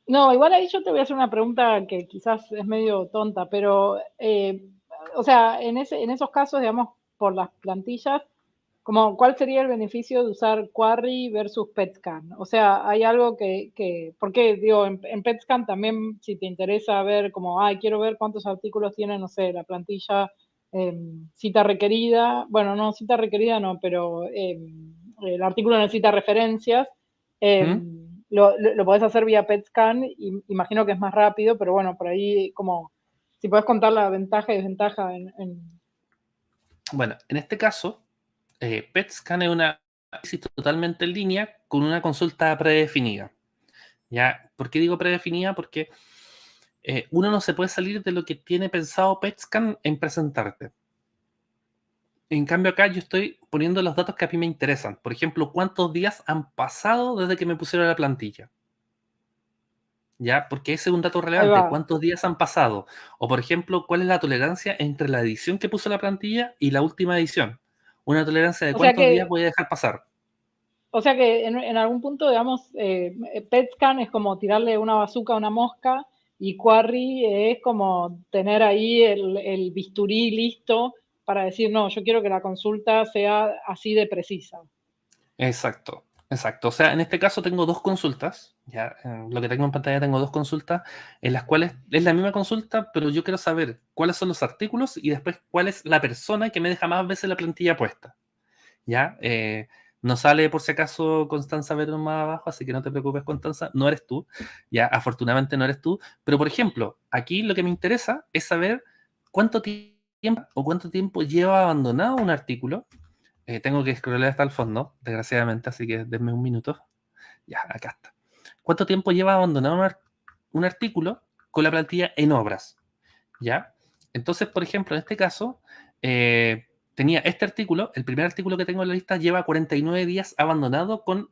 No, igual ahí yo te voy a hacer una pregunta que quizás es medio tonta, pero, eh, o sea, en, ese, en esos casos, digamos, por las plantillas, como, ¿cuál sería el beneficio de usar Query versus PetScan? O sea, hay algo que, que porque digo, en, en, PetScan también, si te interesa ver como, ay, quiero ver cuántos artículos tiene, no sé, la plantilla Em, cita requerida, bueno, no, cita requerida no, pero em, el artículo necesita referencias. Em, lo, lo, podés hacer vía PetScan, y, imagino que es más rápido, pero bueno, por ahí como, si podés contar la ventaja y desventaja en... Bueno, en este caso, eh, PetScan es una análisis totalmente en línea con una consulta predefinida. ¿Ya? ¿Por qué digo predefinida? Porque eh, uno no se puede salir de lo que tiene pensado PetScan en presentarte. En cambio acá yo estoy poniendo los datos que a mí me interesan. Por ejemplo, cuántos días han pasado desde que me pusieron la plantilla. ¿Ya? Porque ese es un dato relevante. ¿Cuántos días han pasado? O, por ejemplo, ¿cuál es la tolerancia entre la edición que puso la plantilla y la última edición? Una tolerancia de cuántos días voy a dejar pasar. O sea que en, algún punto, digamos, eh, PetScan es como tirarle una bazuca a una mosca y Quarry es como tener ahí el, bisturí listo para decir, no, yo quiero que la consulta sea así de precisa. Exacto, exacto. O sea, en este caso tengo dos consultas, ya lo que tengo en pantalla tengo dos consultas en las cuales es la misma consulta, pero yo quiero saber cuáles son los artículos y después cuál es la persona que me deja más veces la plantilla puesta. ¿Ya? Eh, no sale por si acaso Constanza ver más abajo, así que no te preocupes, Constanza, no eres tú. Ya, afortunadamente no eres tú. Pero, por ejemplo, aquí lo que me interesa es saber cuánto tiempo o cuánto tiempo lleva abandonado un artículo. Eh, tengo que scrollar hasta el fondo, desgraciadamente, así que denme un minuto. Ya, acá está. ¿Cuánto tiempo lleva abandonado un, artículo con la plantilla en obras? ¿Ya? Entonces, por ejemplo, en este caso, eh, tenía este artículo, el primer artículo que tengo en la lista lleva 49 días abandonado con,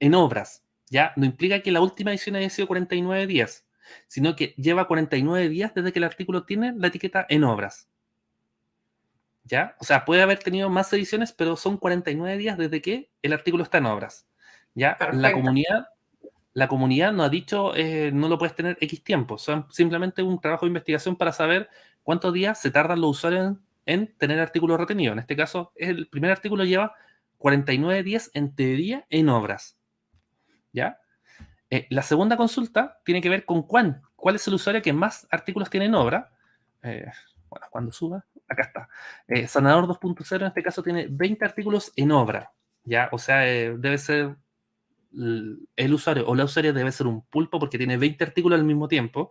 en obras. Ya no implica que la última edición haya sido 49 días, sino que lleva 49 días desde que el artículo tiene la etiqueta en obras. ¿Ya? O sea, puede haber tenido más ediciones, pero son 49 días desde que el artículo está en obras. ¿Ya? La comunidad, la comunidad no ha dicho, eh, no lo puedes tener X tiempo. Son simplemente un trabajo de investigación para saber cuántos días se tardan los usuarios en en tener artículos retenidos. En este caso, el primer artículo lleva 49 días en teoría en obras. ¿Ya? Eh, la segunda consulta tiene que ver con cuán, cuál es el usuario que más artículos tiene en obra. Eh, bueno, cuando suba, acá está. Eh, Sanador 2.0 en este caso tiene 20 artículos en obra, ¿ya? O sea, debe ser el usuario o la usuaria debe ser un pulpo porque tiene 20 artículos al mismo tiempo.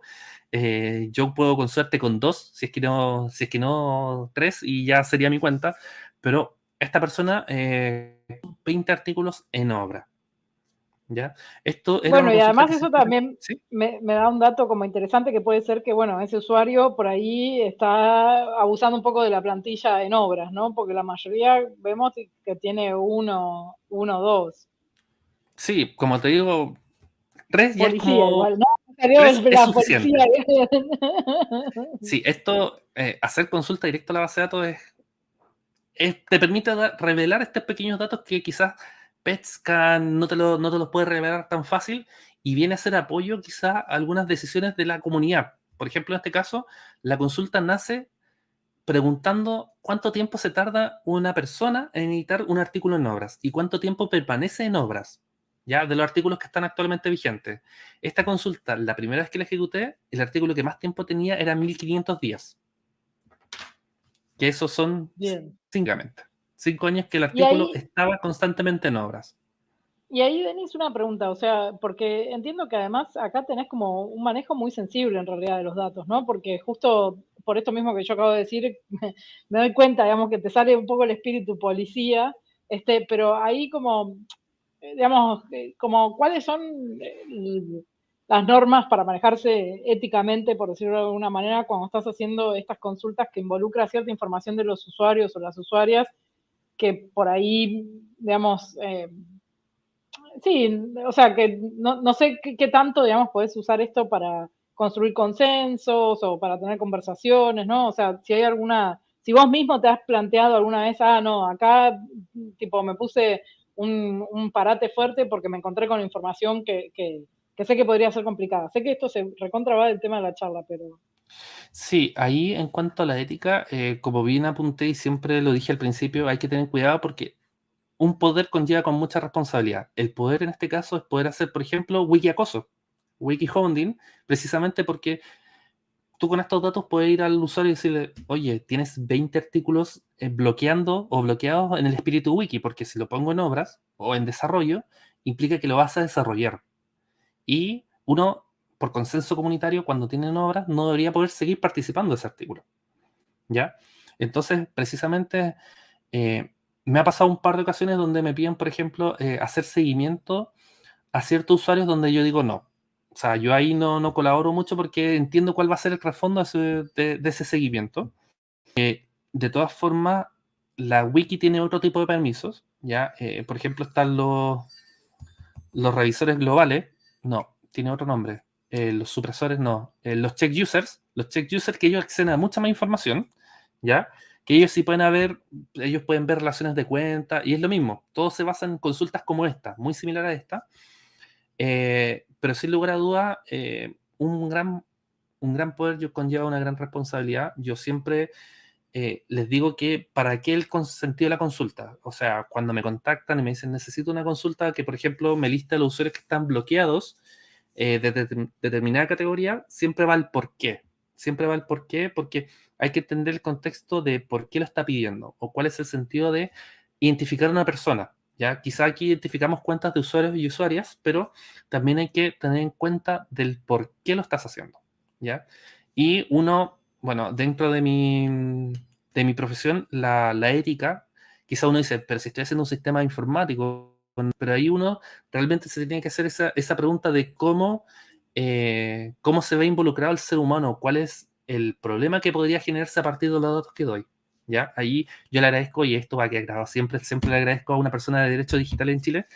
yo puedo con suerte con dos, si es que no, si es que no tres, y ya sería mi cuenta. Pero esta persona, 20 artículos en obra. ¿Ya? Esto bueno, y además eso también me, da un dato como interesante que puede ser que, bueno, ese usuario por ahí está abusando un poco de la plantilla en obras, ¿no? Porque la mayoría vemos que tiene uno, uno dos. Sí, como te digo, tres ya es Igual, ¿no? es sí, esto, eh, hacer consulta directa a la base de datos es, te permite revelar estos pequeños datos que quizás PetScan no te, lo, no te los puede revelar tan fácil y viene a ser apoyo quizá a algunas decisiones de la comunidad. Por ejemplo, en este caso, la consulta nace preguntando cuánto tiempo se tarda una persona en editar un artículo en obras y cuánto tiempo permanece en obras, ya de los artículos que están actualmente vigentes. Esta consulta, la primera vez que la ejecuté, el artículo que más tiempo tenía era 1500 días. Que esos son, Bien. Cinco años que el artículo estaba constantemente en obras. Y ahí, Denis, una pregunta, o sea, porque entiendo que además acá tenés como un manejo muy sensible en realidad de los datos, ¿no? Porque justo por esto mismo que yo acabo de decir, me, doy cuenta, digamos, que te sale un poco el espíritu policía, este, pero ahí como, digamos, eh, como cuáles son eh, las normas para manejarse éticamente, por decirlo de alguna manera, cuando estás haciendo estas consultas que involucran cierta información de los usuarios o las usuarias que por ahí, digamos, eh, sí, o sea, que no, sé qué, tanto, digamos, puedes usar esto para construir consensos o para tener conversaciones, ¿no? O sea, si hay alguna, si vos mismo te has planteado alguna vez, ah, no, acá, tipo, me puse un, parate fuerte porque me encontré con información que, sé que podría ser complicada. Sé que esto se recontra va del tema de la charla, pero... Sí, ahí en cuanto a la ética, eh, como bien apunté y siempre lo dije al principio, hay que tener cuidado porque un poder conlleva con mucha responsabilidad. El poder en este caso es poder hacer, por ejemplo, wiki acoso, wiki hounding, precisamente porque tú con estos datos puedes ir al usuario y decirle, oye, tienes 20 artículos bloqueando o bloqueados en el espíritu wiki, porque si lo pongo en obras o en desarrollo, implica que lo vas a desarrollar. Y uno por consenso comunitario, cuando tienen obras, no debería poder seguir participando de ese artículo. ¿Ya? Entonces, precisamente, eh, me ha pasado un par de ocasiones donde me piden, por ejemplo, eh, hacer seguimiento a ciertos usuarios donde yo digo no. O sea, yo ahí no, no colaboro mucho porque entiendo cuál va a ser el trasfondo de, ese seguimiento. Eh, de todas formas, la wiki tiene otro tipo de permisos. ¿ya? por ejemplo, están los, los revisores globales. No, tiene otro nombre. Eh, los supresores no, eh, los check users, los check users que ellos acceden a mucha más información, ¿ya? Que ellos sí pueden haber, ellos pueden ver relaciones de cuenta, y es lo mismo, todo se basa en consultas como esta, muy similar a esta, eh, pero sin lugar a duda, un, gran, un gran poder conlleva una gran responsabilidad. Yo siempre les digo que para qué el sentido de la consulta, o sea, cuando me contactan y me dicen necesito una consulta que, por ejemplo, me lista los usuarios que están bloqueados, eh, de, determinada categoría, siempre va el por qué. Siempre va el por qué, porque hay que entender el contexto de por qué lo está pidiendo o cuál es el sentido de identificar a una persona. ¿ya? Quizá aquí identificamos cuentas de usuarios y usuarias, pero también hay que tener en cuenta del por qué lo estás haciendo. ¿ya? Y uno, bueno, dentro de mi, de mi profesión, la, ética, quizá uno dice, pero si estoy haciendo un sistema informático, pero ahí uno realmente se tiene que hacer esa, esa pregunta de cómo, eh, cómo se ve involucrado el ser humano, cuál es el problema que podría generarse a partir de los datos que doy. ¿ya? Ahí yo le agradezco, y esto va a quedar grabado siempre, siempre le agradezco a una persona de Derecho Digital en Chile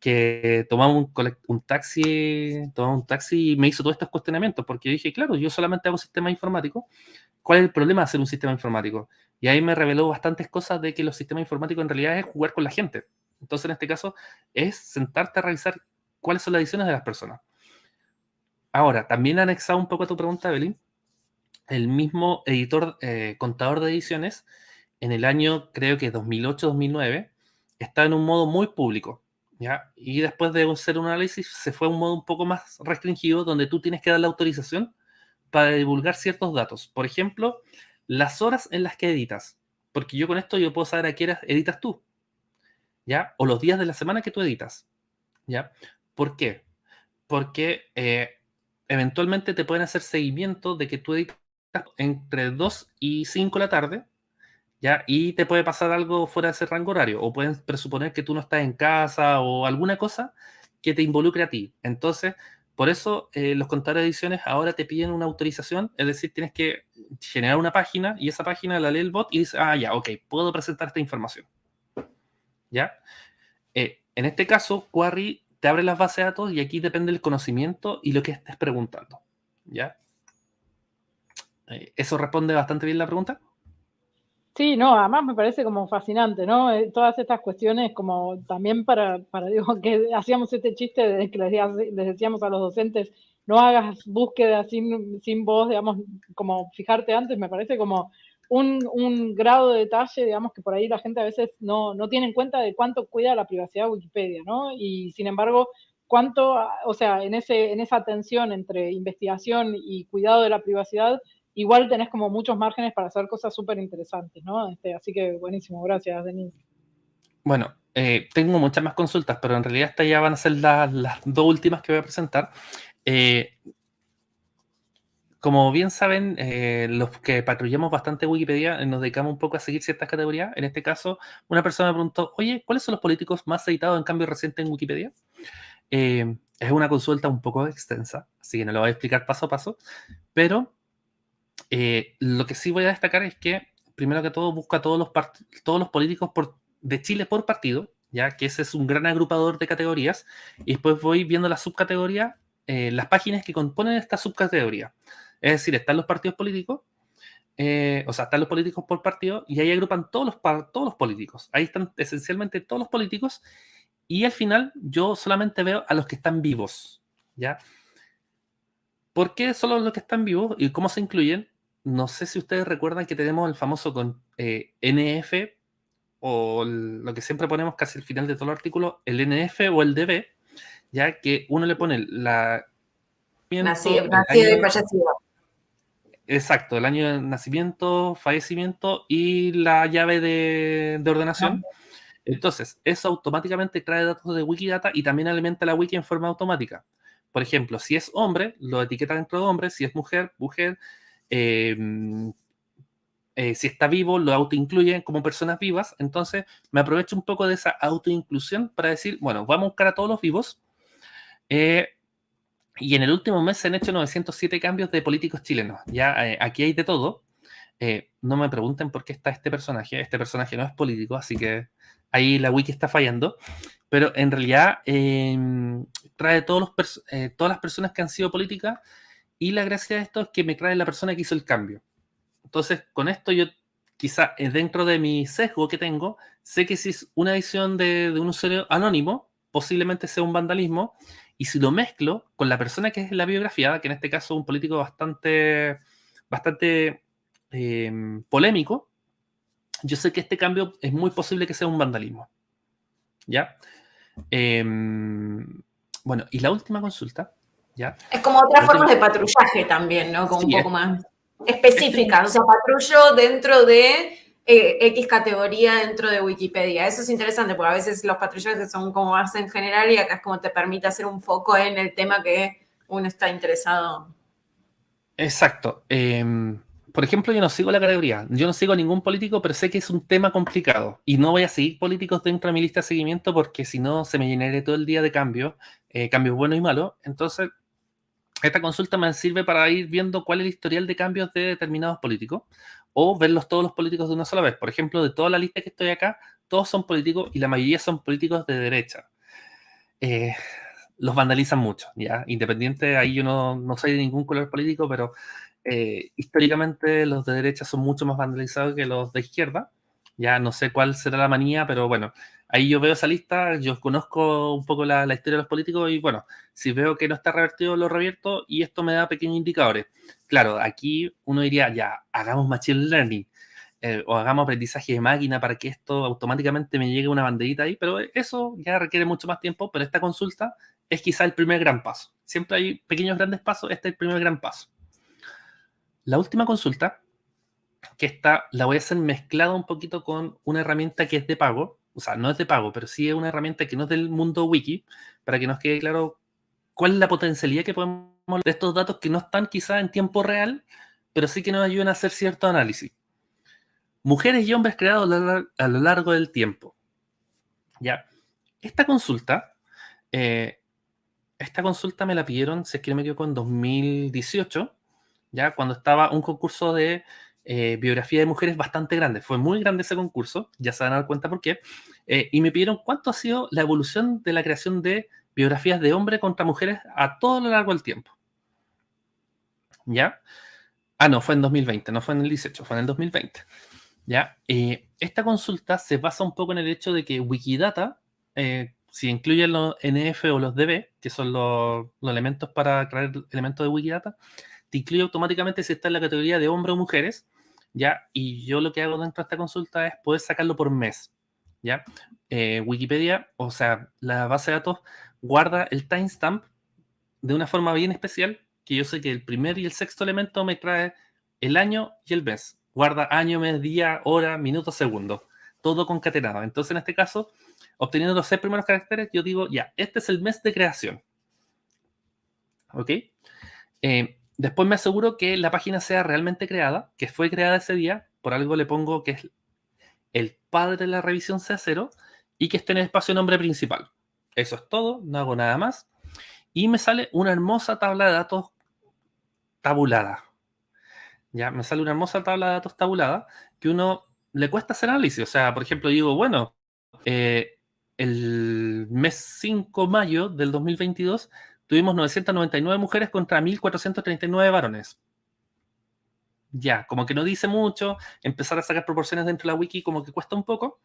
que tomamos un, un, taxi, tomamos un taxi y me hizo todos estos cuestionamientos, porque yo dije, claro, yo solamente hago sistemas informáticos, ¿cuál es el problema de hacer un sistema informático? Y ahí me reveló bastantes cosas de que los sistemas informáticos en realidad es jugar con la gente. Entonces, en este caso, es sentarte a revisar cuáles son las ediciones de las personas. Ahora, también anexado un poco a tu pregunta, Evelyn, el mismo editor, eh, contador de ediciones, en el año, creo que 2008-2009, está en un modo muy público. ¿ya? Y después de hacer un análisis se fue a un modo un poco más restringido donde tú tienes que dar la autorización para divulgar ciertos datos. Por ejemplo, las horas en las que editas. Porque yo con esto yo puedo saber a qué horas editas tú. ¿Ya? O los días de la semana que tú editas. ¿Ya? ¿Por qué? Porque eh, eventualmente te pueden hacer seguimiento de que tú editas entre 2 y 5 de la tarde, ¿ya? Y te puede pasar algo fuera de ese rango horario, o pueden presuponer que tú no estás en casa o alguna cosa que te involucre a ti. Entonces, por eso eh, los contadores de ediciones ahora te piden una autorización, es decir, tienes que generar una página y esa página la lee el bot y dice, ah, ya, ok, puedo presentar esta información. ¿Ya? Eh, en este caso, Query te abre las bases de datos y aquí depende el conocimiento y lo que estés preguntando. ¿Ya? Eh, ¿Eso responde bastante bien la pregunta? Sí, no, además me parece como fascinante, ¿no? Eh, todas estas cuestiones como también para, para digo, que hacíamos este chiste de que les, decíamos a los docentes, no hagas búsqueda sin, sin voz, digamos, como fijarte antes, me parece como un, un, grado de detalle, digamos, que por ahí la gente a veces no, no tiene en cuenta de cuánto cuida la privacidad de Wikipedia, ¿no? Y sin embargo, cuánto, o sea, en, ese, en esa tensión entre investigación y cuidado de la privacidad, igual tenés como muchos márgenes para hacer cosas súper interesantes, ¿no? Este, así que buenísimo, gracias, Denis. Bueno, eh, tengo muchas más consultas, pero en realidad estas ya van a ser las, dos últimas que voy a presentar. Eh, como bien saben, eh, los que patrullamos bastante Wikipedia nos dedicamos un poco a seguir ciertas categorías. En este caso, una persona me preguntó, oye, ¿cuáles son los políticos más editados en cambio reciente en Wikipedia? es una consulta un poco extensa, así que no lo voy a explicar paso a paso, pero eh, lo que sí voy a destacar es que, primero que todo, busca todos los, todos los políticos de Chile por partido, ya que ese es un gran agrupador de categorías, y después voy viendo las subcategorías, eh, las páginas que componen esta subcategoría. Es decir, están los partidos políticos, eh, o sea, están los políticos por partido, y ahí agrupan todos los, todos los políticos. Ahí están esencialmente todos los políticos, y al final yo solamente veo a los que están vivos, ¿ya? ¿Por qué solo los que están vivos y cómo se incluyen? no sé si ustedes recuerdan que tenemos el famoso con eh, NF o lo que siempre ponemos casi al final de todo el artículo, el NF o el DB, ya que uno le pone la... Nacido, y fallecido. Exacto, el año de nacimiento, fallecimiento y la llave de, ordenación. Entonces, eso automáticamente trae datos de Wikidata y también alimenta la wiki en forma automática. Por ejemplo, si es hombre, lo etiqueta dentro de hombre, si es mujer, mujer, Em, eh, si está vivo, lo autoincluye como personas vivas. Entonces, me aprovecho un poco de esa autoinclusión para decir, bueno, vamos a buscar a todos los vivos. Eh, y en el último mes se han hecho 907 cambios de políticos chilenos. Ya eh, aquí hay de todo. no me pregunten por qué está este personaje. Este personaje no es político, así que ahí la wiki está fallando. Pero en realidad em, trae todos los todas las personas que han sido políticas y la gracia de esto es que me trae la persona que hizo el cambio. Entonces, con esto yo quizá eh, dentro de mi sesgo que tengo, sé que si es una edición de, un usuario anónimo, posiblemente sea un vandalismo, y si lo mezclo con la persona que es la biografía, que en este caso es un político bastante, bastante em, polémico, yo sé que este cambio es muy posible que sea un vandalismo. ¿Ya? Em, bueno, y la última consulta es como otras formas de patrullaje también, ¿no? Como un poco más específicas. O sea, patrullo dentro de eh, X categoría dentro de Wikipedia. Eso es interesante porque a veces los patrullajes son como más en general y acá es como te permite hacer un foco en el tema que uno está interesado. Exacto. Em, por ejemplo, yo no sigo la categoría, yo no sigo a ningún político, pero sé que es un tema complicado y no voy a seguir políticos dentro de mi lista de seguimiento porque si no se me llenaré todo el día de cambios, eh, cambios buenos y malos. Entonces, esta consulta me sirve para ir viendo cuál es el historial de cambios de determinados políticos o verlos todos los políticos de una sola vez. Por ejemplo, de toda la lista que estoy acá, todos son políticos y la mayoría son políticos de derecha. Eh, los vandalizan mucho, ¿ya? Independiente, ahí yo no, no, soy de ningún color político, pero eh, históricamente los de derecha son mucho más vandalizados que los de izquierda. Ya no sé cuál será la manía, pero bueno, ahí yo veo esa lista, yo conozco un poco la, historia de los políticos y bueno, si veo que no está revertido, lo revierto y esto me da pequeños indicadores. Claro, aquí uno diría, ya, hagamos machine learning. eh, o hagamos aprendizaje de máquina para que esto automáticamente me llegue una banderita ahí, pero eso ya requiere mucho más tiempo, pero esta consulta es quizá el primer gran paso. Siempre hay pequeños grandes pasos, este es el primer gran paso. La última consulta, que está, la voy a hacer mezclada un poquito con una herramienta que es de pago, o sea, no es de pago, pero sí es una herramienta que no es del mundo wiki, para que nos quede claro cuál es la potencialidad que podemos de estos datos que no están quizá en tiempo real, pero sí que nos ayudan a hacer cierto análisis. Mujeres y hombres creados a lo largo del tiempo. Ya, esta consulta, eh, esta consulta me la pidieron, si es que no me equivoco, en 2018, ya cuando estaba un concurso de eh, biografía de mujeres bastante grande. Fue muy grande ese concurso, ya se van a dar cuenta por qué. Eh, y me pidieron cuánto ha sido la evolución de la creación de biografías de hombres contra mujeres a todo lo largo del tiempo. ¿Ya? Ah, no, fue en 2020, no fue en el 18, fue en el 2020. ¿Ya? Eh, esta consulta se basa un poco en el hecho de que Wikidata, eh, si incluye los NF o los DB, que son los, elementos para crear elementos de Wikidata, te incluye automáticamente si está en la categoría de hombres o mujeres, ¿ya? Y yo lo que hago dentro de esta consulta es poder sacarlo por mes, ¿ya? Eh, Wikipedia, o sea, la base de datos guarda el timestamp de una forma bien especial que yo sé que el primer y el sexto elemento me trae el año y el mes. Guarda año, mes, día, hora, minuto, segundo. Todo concatenado. Entonces, en este caso, obteniendo los seis primeros caracteres, yo digo, ya, este es el mes de creación. ¿Ok? Eh, después me aseguro que la página sea realmente creada, que fue creada ese día. Por algo le pongo que es el padre de la revisión C0 y que esté en el espacio nombre principal. Eso es todo, no hago nada más. Y me sale una hermosa tabla de datos tabulada. Ya, me sale una hermosa tabla de datos tabulada que uno le cuesta hacer análisis. O sea, por ejemplo, digo, bueno, eh, el mes 5 de mayo del 2022 tuvimos 999 mujeres contra 1439 varones. Ya, como que no dice mucho, empezar a sacar proporciones dentro de la wiki como que cuesta un poco.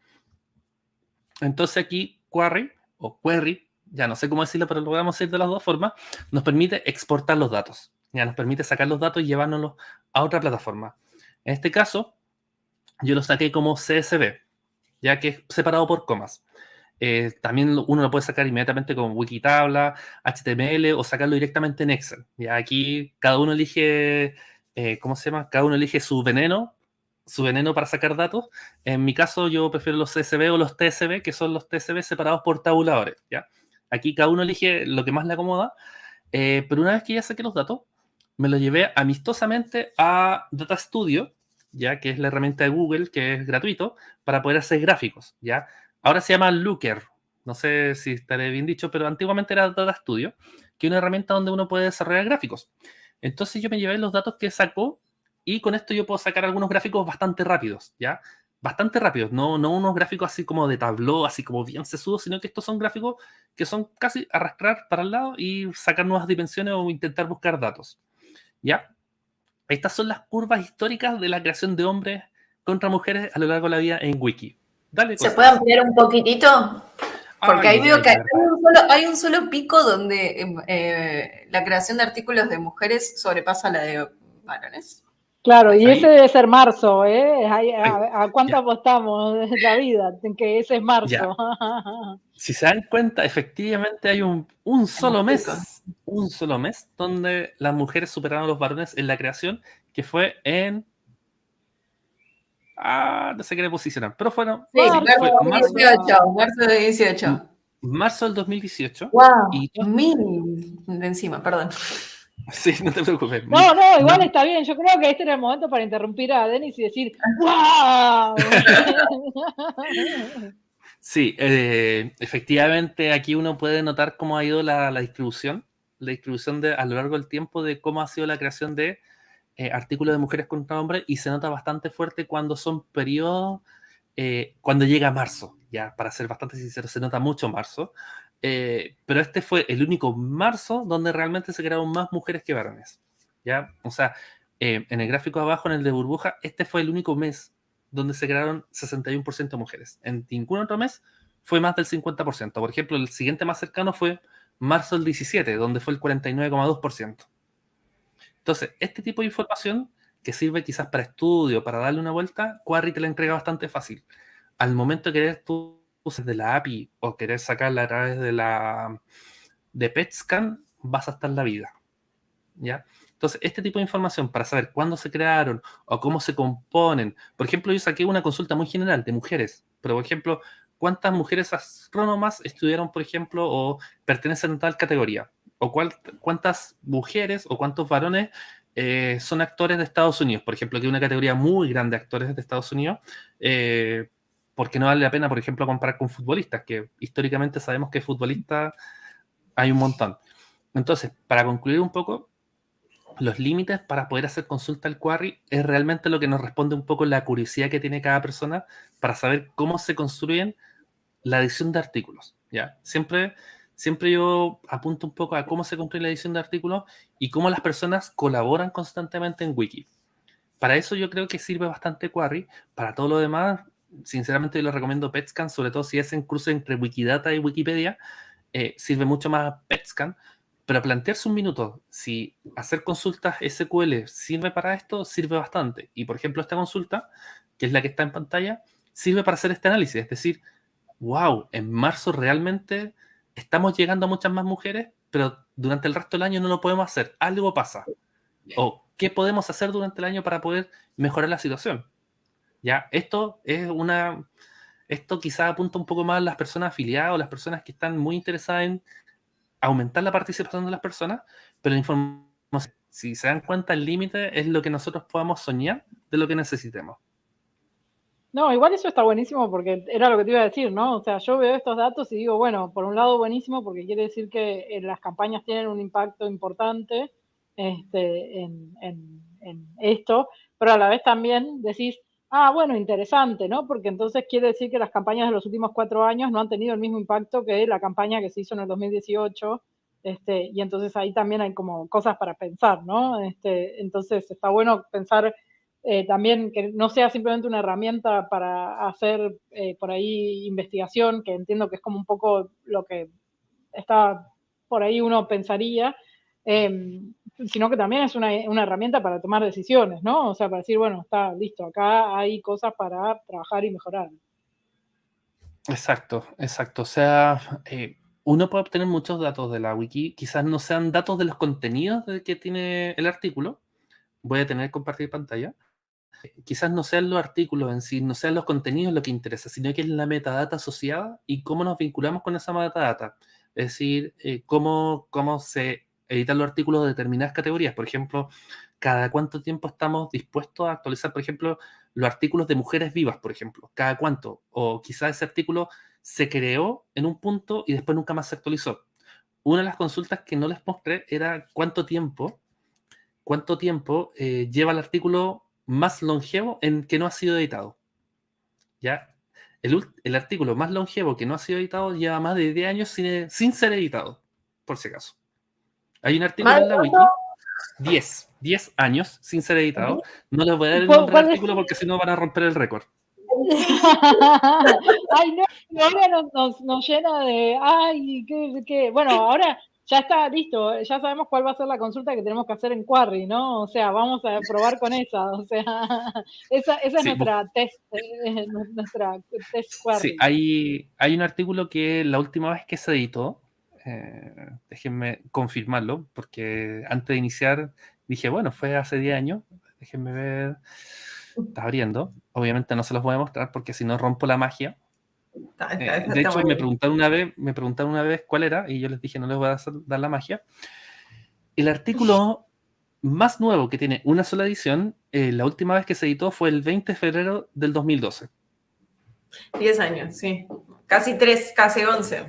Entonces aquí query o query, ya no sé cómo decirlo, pero lo a decir de las dos formas, nos permite exportar los datos. Ya nos permite sacar los datos y llevárnoslos a otra plataforma. En este caso, yo lo saqué como CSV, ya que es separado por comas. Eh, también uno lo puede sacar inmediatamente con Wikitabla, HTML o sacarlo directamente en Excel. Aquí cada uno elige, eh, ¿cómo se llama? Cada uno elige su veneno, su veneno para sacar datos. En mi caso yo prefiero los CSV o los TSV, que son los TSV separados por tabuladores. ¿ya? Aquí cada uno elige lo que más le acomoda. Eh, pero una vez que ya saqué los datos, me lo llevé amistosamente a Data Studio, ya que es la herramienta de Google que es gratuito, para poder hacer gráficos, ¿ya? Ahora se llama Looker, no sé si estaré bien dicho, pero antiguamente era Data Studio, que es una herramienta donde uno puede desarrollar gráficos. Entonces yo me llevé los datos que sacó y con esto yo puedo sacar algunos gráficos bastante rápidos, ¿ya? Bastante rápidos, no, no unos gráficos así como de tabló, así como bien sesudos, sino que estos son gráficos que son casi arrastrar para el lado y sacar nuevas dimensiones o intentar buscar datos. ¿Ya? Estas son las curvas históricas de la creación de hombres contra mujeres a lo largo de la vida en Wiki. Dale, ¿Se puede ampliar un poquitito? Porque ahí veo que hay un, solo, pico donde eh, la creación de artículos de mujeres sobrepasa la de varones. Claro, y ese debe ser marzo, ¿eh? ¿A, cuánto apostamos de la vida? En que ese es marzo. si se dan cuenta, efectivamente hay un, un solo mes, un solo mes, donde las mujeres superaron a los varones en la creación, que fue en... Ah, no sé qué le posicionar, pero fueron... Sí, marzo, 18, marzo del 18. Marzo del 2018. Wow, y mil de encima, perdón. Sí, no te preocupes. No, no, igual está bien. Yo creo que este era el momento para interrumpir a Denis y decir ¡Wow! Sí, eh, efectivamente aquí uno puede notar cómo ha ido la, distribución, la distribución de, a lo largo del tiempo de cómo ha sido la creación de eh, artículos de mujeres contra hombres y se nota bastante fuerte cuando son periodos, eh, cuando llega marzo, ya para ser bastante sincero, se nota mucho marzo, eh, pero este fue el único marzo donde realmente se crearon más mujeres que varones. ¿ya? O sea, eh, en el gráfico abajo, en el de burbuja, este fue el único mes donde se crearon 61% mujeres. En ningún otro mes fue más del 50%. Por ejemplo, el siguiente más cercano fue marzo del 17, donde fue el 49,2%. Entonces, este tipo de información que sirve quizás para estudio, para darle una vuelta, Quarry te la entrega bastante fácil. Al momento de querer tú de la API o querer sacarla a través de la de PetScan, vas a estar la vida. ¿Ya? Entonces, este tipo de información para saber cuándo se crearon o cómo se componen. Por ejemplo, yo saqué una consulta muy general de mujeres, pero por ejemplo, ¿cuántas mujeres astrónomas estudiaron, por ejemplo, o pertenecen a tal categoría? ¿O cuántas mujeres o cuántos varones eh, son actores de Estados Unidos? Por ejemplo, que hay una categoría muy grande de actores de Estados Unidos, eh, porque no vale la pena, por ejemplo, comparar con futbolistas, que históricamente sabemos que futbolistas hay un montón. Entonces, para concluir un poco, los límites para poder hacer consulta al query es realmente lo que nos responde un poco la curiosidad que tiene cada persona para saber cómo se construyen la edición de artículos. ¿ya? Siempre, siempre yo apunto un poco a cómo se construye la edición de artículos y cómo las personas colaboran constantemente en Wiki. Para eso yo creo que sirve bastante Query. Para todo lo demás, sinceramente yo les recomiendo PetScan, sobre todo si es en cruce entre Wikidata y Wikipedia, eh, sirve mucho más PetScan pero plantearse un minuto, si hacer consultas SQL sirve para esto, sirve bastante. Y por ejemplo, esta consulta, que es la que está en pantalla, sirve para hacer este análisis. Es decir, wow, en marzo realmente estamos llegando a muchas más mujeres, pero durante el resto del año no lo podemos hacer. Algo pasa. O qué podemos hacer durante el año para poder mejorar la situación. Ya, esto es una. Esto quizá apunta un poco más a las personas afiliadas o las personas que están muy interesadas en aumentar la participación de las personas, pero la información, si se dan cuenta, el límite es lo que nosotros podamos soñar de lo que necesitemos. No, igual eso está buenísimo porque era lo que te iba a decir, ¿no? O sea, yo veo estos datos y digo, bueno, por un lado buenísimo porque quiere decir que eh, las campañas tienen un impacto importante este, en, en esto, pero a la vez también decís, Ah, bueno, interesante, ¿no? Porque entonces quiere decir que las campañas de los últimos cuatro años no han tenido el mismo impacto que la campaña que se hizo en el 2018. Este, y entonces ahí también hay como cosas para pensar, ¿no? Este, entonces está bueno pensar eh, también que no sea simplemente una herramienta para hacer eh, por ahí investigación, que entiendo que es como un poco lo que está por ahí uno pensaría, em, sino que también es una, herramienta para tomar decisiones, ¿no? O sea, para decir, bueno, está listo, acá hay cosas para trabajar y mejorar. Exacto, exacto. O sea, eh, uno puede obtener muchos datos de la wiki, quizás no sean datos de los contenidos que tiene el artículo. Voy a tener que compartir pantalla. Quizás no sean los artículos en sí, no sean los contenidos lo que interesa, sino que es la metadata asociada y cómo nos vinculamos con esa metadata. Es decir, eh, cómo, cómo se editar los artículos de determinadas categorías. Por ejemplo, cada cuánto tiempo estamos dispuestos a actualizar, por ejemplo, los artículos de mujeres vivas, por ejemplo. Cada cuánto. O quizás ese artículo se creó en un punto y después nunca más se actualizó. Una de las consultas que no les mostré era cuánto tiempo, cuánto tiempo eh, lleva el artículo más longevo en que no ha sido editado. ¿Ya? El, el, artículo más longevo que no ha sido editado lleva más de 10 años sin, sin ser editado, por si acaso. Hay un artículo en la wiki, 10, 10 años sin ser editado. No les voy a dar el nombre del artículo porque si no van a romper el récord. ay, no, ahora nos, nos, llena de, ay, qué, qué, bueno, ahora ya está listo, ya sabemos cuál va a ser la consulta que tenemos que hacer en Quarry, ¿no? O sea, vamos a probar con esa, o sea, esa, esa es nuestra test, eh, nuestra test Quarry. Sí, hay, hay un artículo que la última vez que se editó, eh, déjenme confirmarlo, porque antes de iniciar dije, bueno, fue hace 10 años, déjenme ver, está abriendo, obviamente no se los voy a mostrar porque si no rompo la magia. Eh, de hecho, me preguntaron, una vez, me preguntaron una vez cuál era y yo les dije, no les voy a dar la magia. El artículo más nuevo que tiene una sola edición, eh, la última vez que se editó fue el 20 de febrero del 2012. 10 años, sí. Casi 3, casi 11.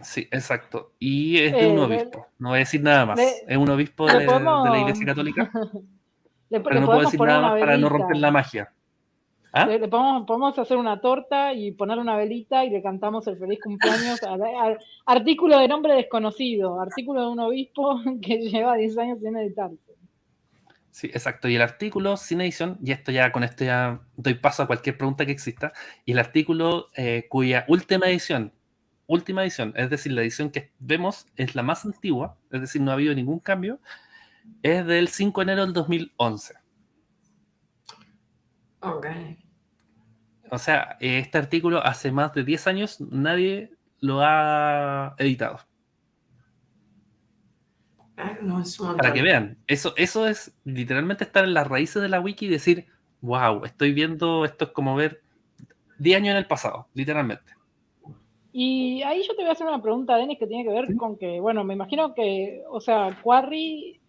Sí, exacto. Y es de un eh, obispo. No voy a decir nada más. es un obispo de, la Iglesia Católica. pero no puedo decir nada más para no romper la magia. ¿Ah? Le, podemos, hacer una torta y poner una velita y le cantamos el feliz cumpleaños al, artículo de nombre desconocido, artículo de un obispo que lleva 10 años sin editarse. Sí, exacto. Y el artículo sin edición, y esto ya con esto ya doy paso a cualquier pregunta que exista, y el artículo eh, cuya última edición última edición, es decir, la edición que vemos es la más antigua, es decir, no ha habido ningún cambio, es del 5 de enero del 2011. Ok. O sea, este artículo hace más de 10 años nadie lo ha editado. Ah, no, es un Para que vean, eso, eso es literalmente estar en las raíces de la wiki y decir, wow, estoy viendo, esto es como ver 10 años en el pasado, literalmente. Y ahí yo te voy a hacer una pregunta, Denis, que tiene que ver con que, bueno, me imagino que, o sea, Quarry,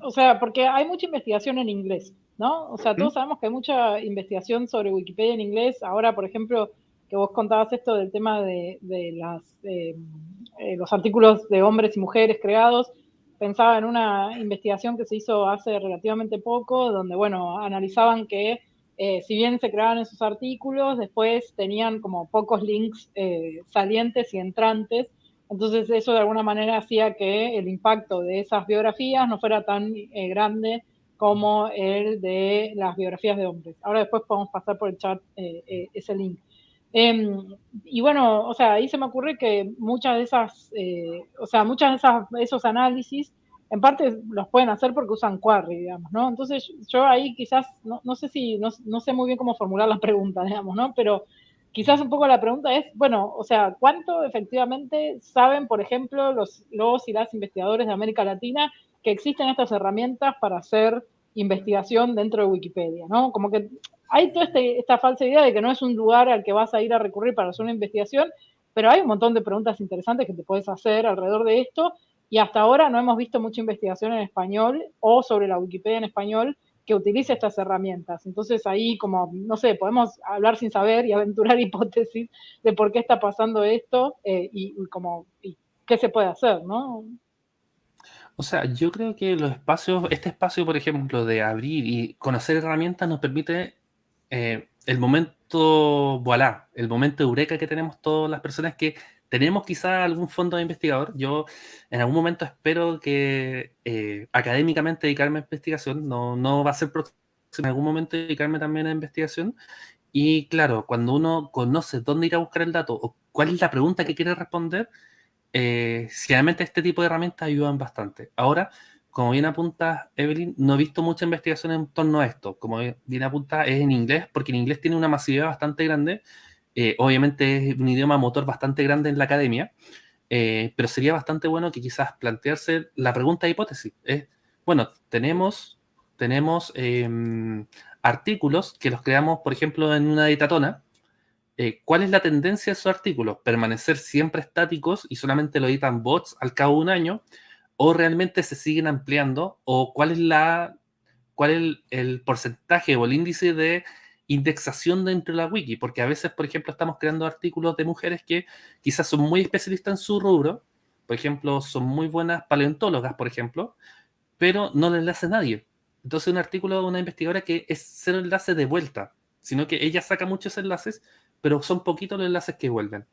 o sea, porque hay mucha investigación en inglés, ¿no? O sea, todos sabemos que hay mucha investigación sobre Wikipedia en inglés. Ahora, por ejemplo, que vos contabas esto del tema de, de las, eh, eh, los artículos de hombres y mujeres creados, pensaba en una investigación que se hizo hace relativamente poco, donde, bueno, analizaban que eh, si bien se creaban esos artículos, después tenían como pocos links salientes y entrantes. Entonces eso de alguna manera hacía que el impacto de esas biografías no fuera tan eh, grande como el de las biografías de hombres. Ahora después podemos pasar por el chat eh, eh, ese link. Em, y bueno, o sea, ahí se me ocurre que muchas de esas, eh, o sea, muchas de esas, esos análisis en parte los pueden hacer porque usan Quarry, digamos, ¿no? Entonces yo ahí quizás, no, no sé si, no, no, sé muy bien cómo formular la pregunta, digamos, ¿no? Pero quizás un poco la pregunta es, bueno, o sea, ¿cuánto efectivamente saben, por ejemplo, los, los y las investigadores de América Latina que existen estas herramientas para hacer investigación dentro de Wikipedia, ¿no? Como que hay toda este, esta falsa idea de que no es un lugar al que vas a ir a recurrir para hacer una investigación, pero hay un montón de preguntas interesantes que te puedes hacer alrededor de esto y hasta ahora no hemos visto mucha investigación en español o sobre la Wikipedia en español que utilice estas herramientas. Entonces ahí como, no sé, podemos hablar sin saber y aventurar hipótesis de por qué está pasando esto eh, y, como, qué se puede hacer, ¿no? O sea, yo creo que los espacios, este espacio, por ejemplo, de abrir y conocer herramientas nos permite eh, el momento, voilà, el momento eureka que tenemos todas las personas que tenemos quizá algún fondo de investigador. Yo en algún momento espero que eh, académicamente dedicarme a investigación, no, no va a ser próximo, en algún momento dedicarme también a investigación. Y claro, cuando uno conoce dónde ir a buscar el dato o cuál es la pregunta que quiere responder, eh, generalmente este tipo de herramientas ayudan bastante. Ahora, como bien apunta Evelyn, no he visto mucha investigación en torno a esto. Como bien apunta, es en inglés, porque en inglés tiene una masividad bastante grande. Eh, obviamente es un idioma motor bastante grande en la academia, eh, pero sería bastante bueno que quizás plantearse la pregunta de hipótesis. Es, bueno, tenemos, tenemos eh, artículos que los creamos, por ejemplo, en una editatona. Eh, ¿Cuál es la tendencia de esos artículos? ¿Permanecer siempre estáticos y solamente lo editan bots al cabo de un año? ¿O realmente se siguen ampliando? ¿O cuál es, la, cuál es el porcentaje o el índice de indexación dentro de la wiki, porque a veces, por ejemplo, estamos creando artículos de mujeres que quizás son muy especialistas en su rubro, por ejemplo, son muy buenas paleontólogas, por ejemplo, pero no le enlace a nadie. Entonces, un artículo de una investigadora que es cero enlace de vuelta, sino que ella saca muchos enlaces, pero son poquitos los enlaces que vuelven.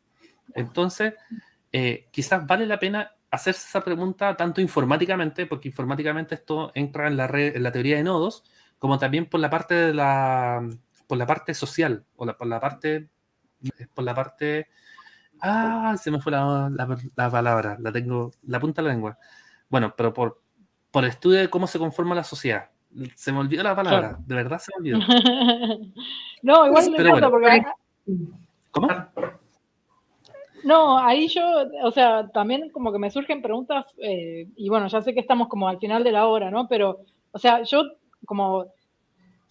Entonces, eh, quizás vale la pena hacerse esa pregunta tanto informáticamente, porque informáticamente esto entra en la, red, en la teoría de nodos, como también por la parte de la, por la parte social, o la, por la parte, por la parte, ah, se me fue la, la, la, palabra, la tengo, la punta de la lengua. Bueno, pero por, por estudio de cómo se conforma la sociedad. Se me olvidó la palabra, claro. de verdad se me olvidó. no, igual me encanta bueno. porque... ¿Cómo? No, ahí yo, o sea, también como que me surgen preguntas, eh, y bueno, ya sé que estamos como al final de la hora, ¿no? Pero, o sea, yo como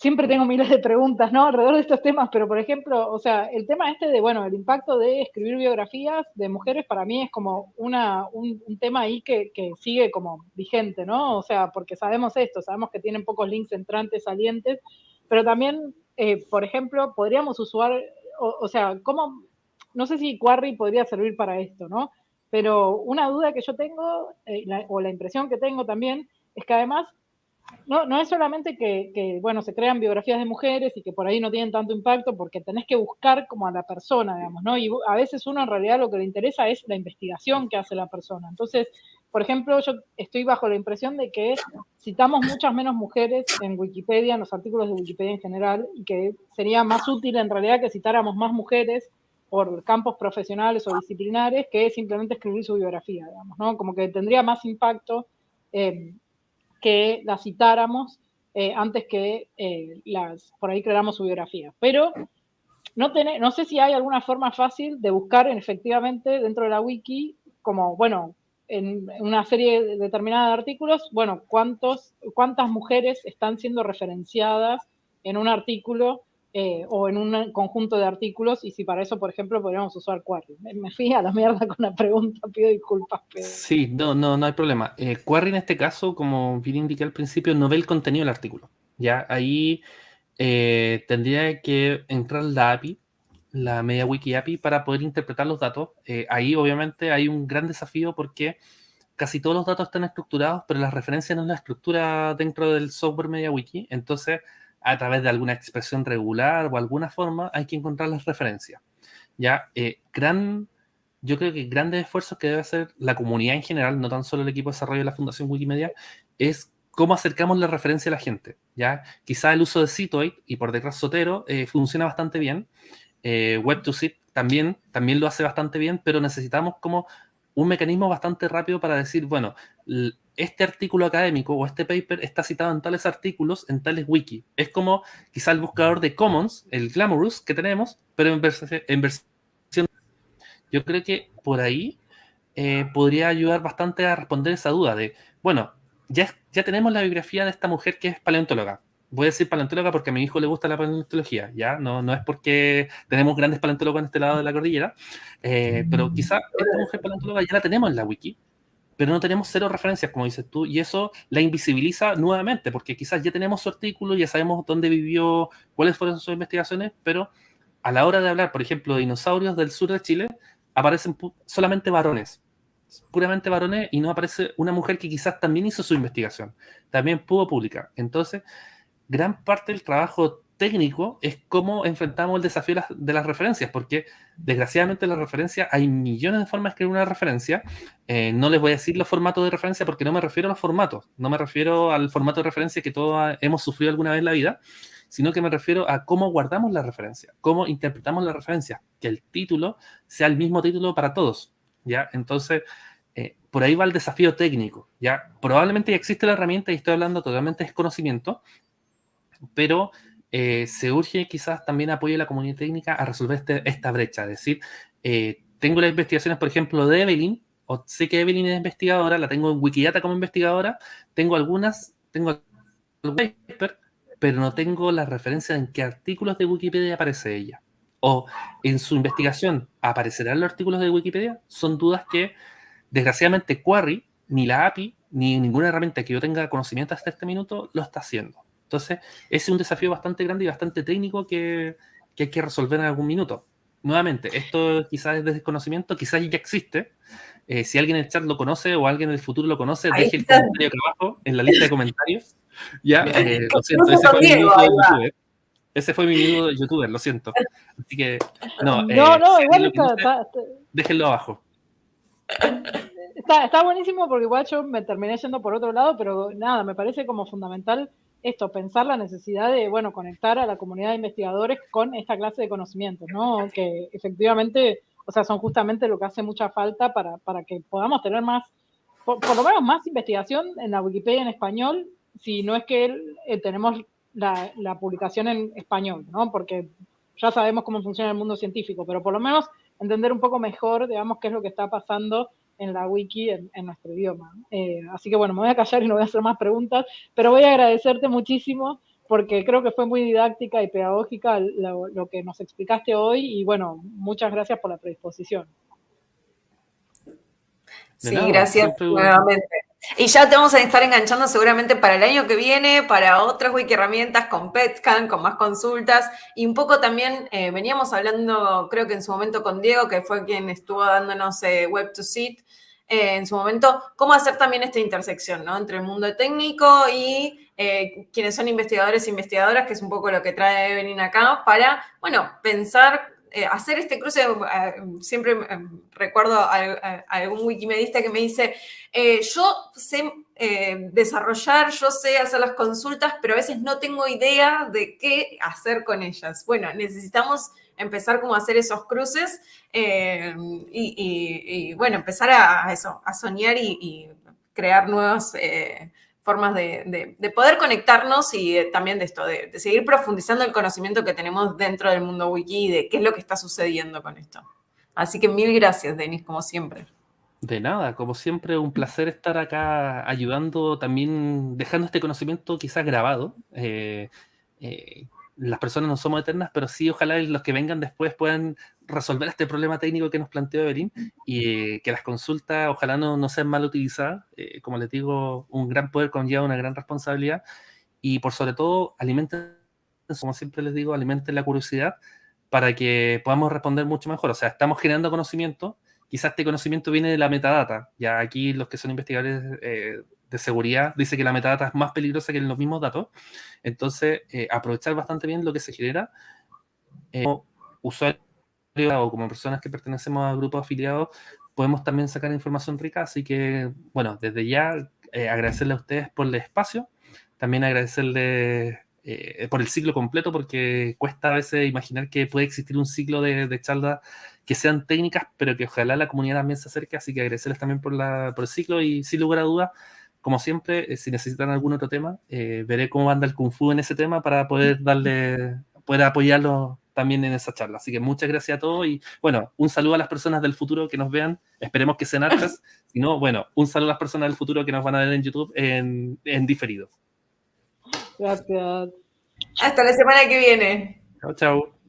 siempre tengo miles de preguntas, ¿no? Alrededor de estos temas, pero por ejemplo, o sea, el tema este de, bueno, el impacto de escribir biografías de mujeres para mí es como una, un, tema ahí que, que, sigue como vigente, ¿no? O sea, porque sabemos esto, sabemos que tienen pocos links entrantes, salientes, pero también, eh, por ejemplo, podríamos usar, o, sea, ¿cómo no sé si Quarry podría servir para esto, ¿no? Pero una duda que yo tengo, eh, o la impresión que tengo también, es que además no, no es solamente que, bueno, se crean biografías de mujeres y que por ahí no tienen tanto impacto porque tenés que buscar como a la persona, digamos, ¿no? Y a veces uno en realidad lo que le interesa es la investigación que hace la persona. Entonces, por ejemplo, yo estoy bajo la impresión de que citamos muchas menos mujeres en Wikipedia, en los artículos de Wikipedia en general, y que sería más útil en realidad que citáramos más mujeres por campos profesionales o disciplinares que simplemente escribir su biografía, digamos, ¿no? Como que tendría más impacto que la citáramos eh, antes que eh, las, por ahí creamos su biografía. Pero no, no sé si hay alguna forma fácil de buscar efectivamente dentro de la wiki, como, bueno, en una serie determinada de artículos, bueno, cuántos, cuántas mujeres están siendo referenciadas en un artículo eh, o en un conjunto de artículos y si para eso, por ejemplo, podríamos usar Quarry. Me, fui a la mierda con la pregunta, pido disculpas. Sí, no, no, no hay problema. Eh, Quarry en este caso, como bien indiqué al principio, no ve el contenido del artículo. Ya ahí eh, tendría que entrar la API, la MediaWiki API, para poder interpretar los datos. ahí obviamente hay un gran desafío porque casi todos los datos están estructurados, pero la referencia no es la estructura dentro del software MediaWiki. Entonces, a través de alguna expresión regular o alguna forma, hay que encontrar las referencias. Ya, eh, gran, yo creo que grandes esfuerzos que debe hacer la comunidad en general, no tan solo el equipo de desarrollo de la Fundación Wikimedia, es cómo acercamos la referencia a la gente. Ya, quizá el uso de Citoid y por detrás Sotero eh, funciona bastante bien. Eh, Web2Sit también, también lo hace bastante bien, pero necesitamos como un mecanismo bastante rápido para decir, bueno, este artículo académico o este paper está citado en tales artículos, en tales wiki. Es como quizá el buscador de Commons, el Glamorous que tenemos, pero en, versión... Yo creo que por ahí eh, podría ayudar bastante a responder esa duda de, bueno, ya, ya tenemos la biografía de esta mujer que es paleontóloga voy a decir paleontóloga porque a mi hijo le gusta la paleontología, ¿ya? No, no es porque tenemos grandes paleontólogos en este lado de la cordillera, eh, pero quizá esta mujer paleontóloga ya la tenemos en la wiki, pero no tenemos cero referencias, como dices tú, y eso la invisibiliza nuevamente, porque quizás ya tenemos su artículo, ya sabemos dónde vivió, cuáles fueron sus investigaciones, pero a la hora de hablar, por ejemplo, de dinosaurios del sur de Chile, aparecen solamente varones, puramente varones, y no aparece una mujer que quizás también hizo su investigación, también pudo publicar. Entonces, gran parte del trabajo técnico es cómo enfrentamos el desafío de las, referencias, porque desgraciadamente en la referencia hay millones de formas de escribir una referencia. Eh, no les voy a decir los formatos de referencia porque no me refiero a los formatos, no me refiero al formato de referencia que todos hemos sufrido alguna vez en la vida, sino que me refiero a cómo guardamos la referencia, cómo interpretamos la referencia, que el título sea el mismo título para todos. ¿ya? Entonces, eh, por ahí va el desafío técnico. ¿ya? Probablemente ya existe la herramienta y estoy hablando totalmente de conocimiento, pero eh, se urge quizás también apoyo de la comunidad técnica a resolver este, esta brecha. Es decir, eh, tengo las investigaciones, por ejemplo, de Evelyn, o sé que Evelyn es investigadora, la tengo en Wikidata como investigadora, tengo algunas, tengo paper, pero no tengo la referencia en qué artículos de Wikipedia aparece ella. O en su investigación, ¿aparecerán los artículos de Wikipedia? Son dudas que, desgraciadamente, Quarry, ni la API, ni ninguna herramienta que yo tenga conocimiento hasta este minuto, lo está haciendo. Entonces, ese es un desafío bastante grande y bastante técnico que, hay que resolver en algún minuto. Nuevamente, esto quizás es de desconocimiento, quizás ya existe. Eh, si alguien en el chat lo conoce o alguien en el futuro lo conoce, deje el comentario acá abajo en la lista de comentarios. Ya, eh, lo siento, ese fue, mi minuto de youtuber. ese fue mi minuto de youtuber, lo siento. Así que, no. no, eh, no, igual está, Déjenlo abajo. Está, está buenísimo porque igual yo me terminé yendo por otro lado, pero nada, me parece como fundamental esto, pensar la necesidad de, bueno, conectar a la comunidad de investigadores con esta clase de conocimientos, ¿no? Que efectivamente, o sea, son justamente lo que hace mucha falta para, para que podamos tener más, por, lo menos más investigación en la Wikipedia en español, si no es que eh, tenemos la, la, publicación en español, ¿no? Porque ya sabemos cómo funciona el mundo científico, pero por lo menos entender un poco mejor, digamos, qué es lo que está pasando en la wiki en, nuestro idioma. Eh, así que bueno, me voy a callar y no voy a hacer más preguntas, pero voy a agradecerte muchísimo porque creo que fue muy didáctica y pedagógica lo, que nos explicaste hoy y bueno, muchas gracias por la predisposición. Sí, gracias nuevamente. Y ya te vamos a estar enganchando seguramente para el año que viene, para otras wiki herramientas con PetScan, con más consultas. Y un poco también eh, veníamos hablando, creo que en su momento con Diego, que fue quien estuvo dándonos eh, Web to Seat, eh, en su momento, cómo hacer también esta intersección, ¿no? Entre el mundo técnico y quienes son investigadores e investigadoras, que es un poco lo que trae Evelyn acá, para, bueno, pensar eh, hacer este cruce, eh, siempre eh, recuerdo a, algún wikimedista que me dice, yo sé desarrollar, yo sé hacer las consultas, pero a veces no tengo idea de qué hacer con ellas. Bueno, necesitamos empezar como a hacer esos cruces y, bueno, empezar a, eso, a soñar y, crear nuevos formas de, poder conectarnos y también de esto, de, seguir profundizando el conocimiento que tenemos dentro del mundo wiki y de qué es lo que está sucediendo con esto. Así que mil gracias, Denis, como siempre. De nada, como siempre, un placer estar acá ayudando, también dejando este conocimiento quizás grabado. Eh, eh, las personas no somos eternas, pero sí ojalá los que vengan después puedan resolver este problema técnico que nos planteó Evelyn y que las consultas ojalá no, no sean mal utilizadas. Eh, como les digo, un gran poder conlleva una gran responsabilidad y por sobre todo alimenten, como siempre les digo, alimenten la curiosidad para que podamos responder mucho mejor. O sea, estamos generando conocimiento, quizás este conocimiento viene de la metadata. Ya aquí los que son investigadores eh, de seguridad dice que la metadata es más peligrosa que los mismos datos. Entonces, eh, aprovechar bastante bien lo que se genera. Eh, como usuarios o como personas que pertenecemos a grupos afiliados, podemos también sacar información rica. Así que, bueno, desde ya agradecerle a ustedes por el espacio. También agradecerle eh, por el ciclo completo, porque cuesta a veces imaginar que puede existir un ciclo de, de charlas que sean técnicas, pero que ojalá la comunidad también se acerque, así que agradecerles también por, la, por el ciclo y sin lugar a dudas, como siempre, eh, si necesitan algún otro tema, eh, veré cómo anda el Kung Fu en ese tema para poder darle, poder apoyarlo también en esa charla. Así que muchas gracias a todos y bueno, un saludo a las personas del futuro que nos vean, esperemos que sean hartas, si no, bueno, un saludo a las personas del futuro que nos van a ver en YouTube en, en diferido. Gracias. Hasta la semana que viene. Chao, chao.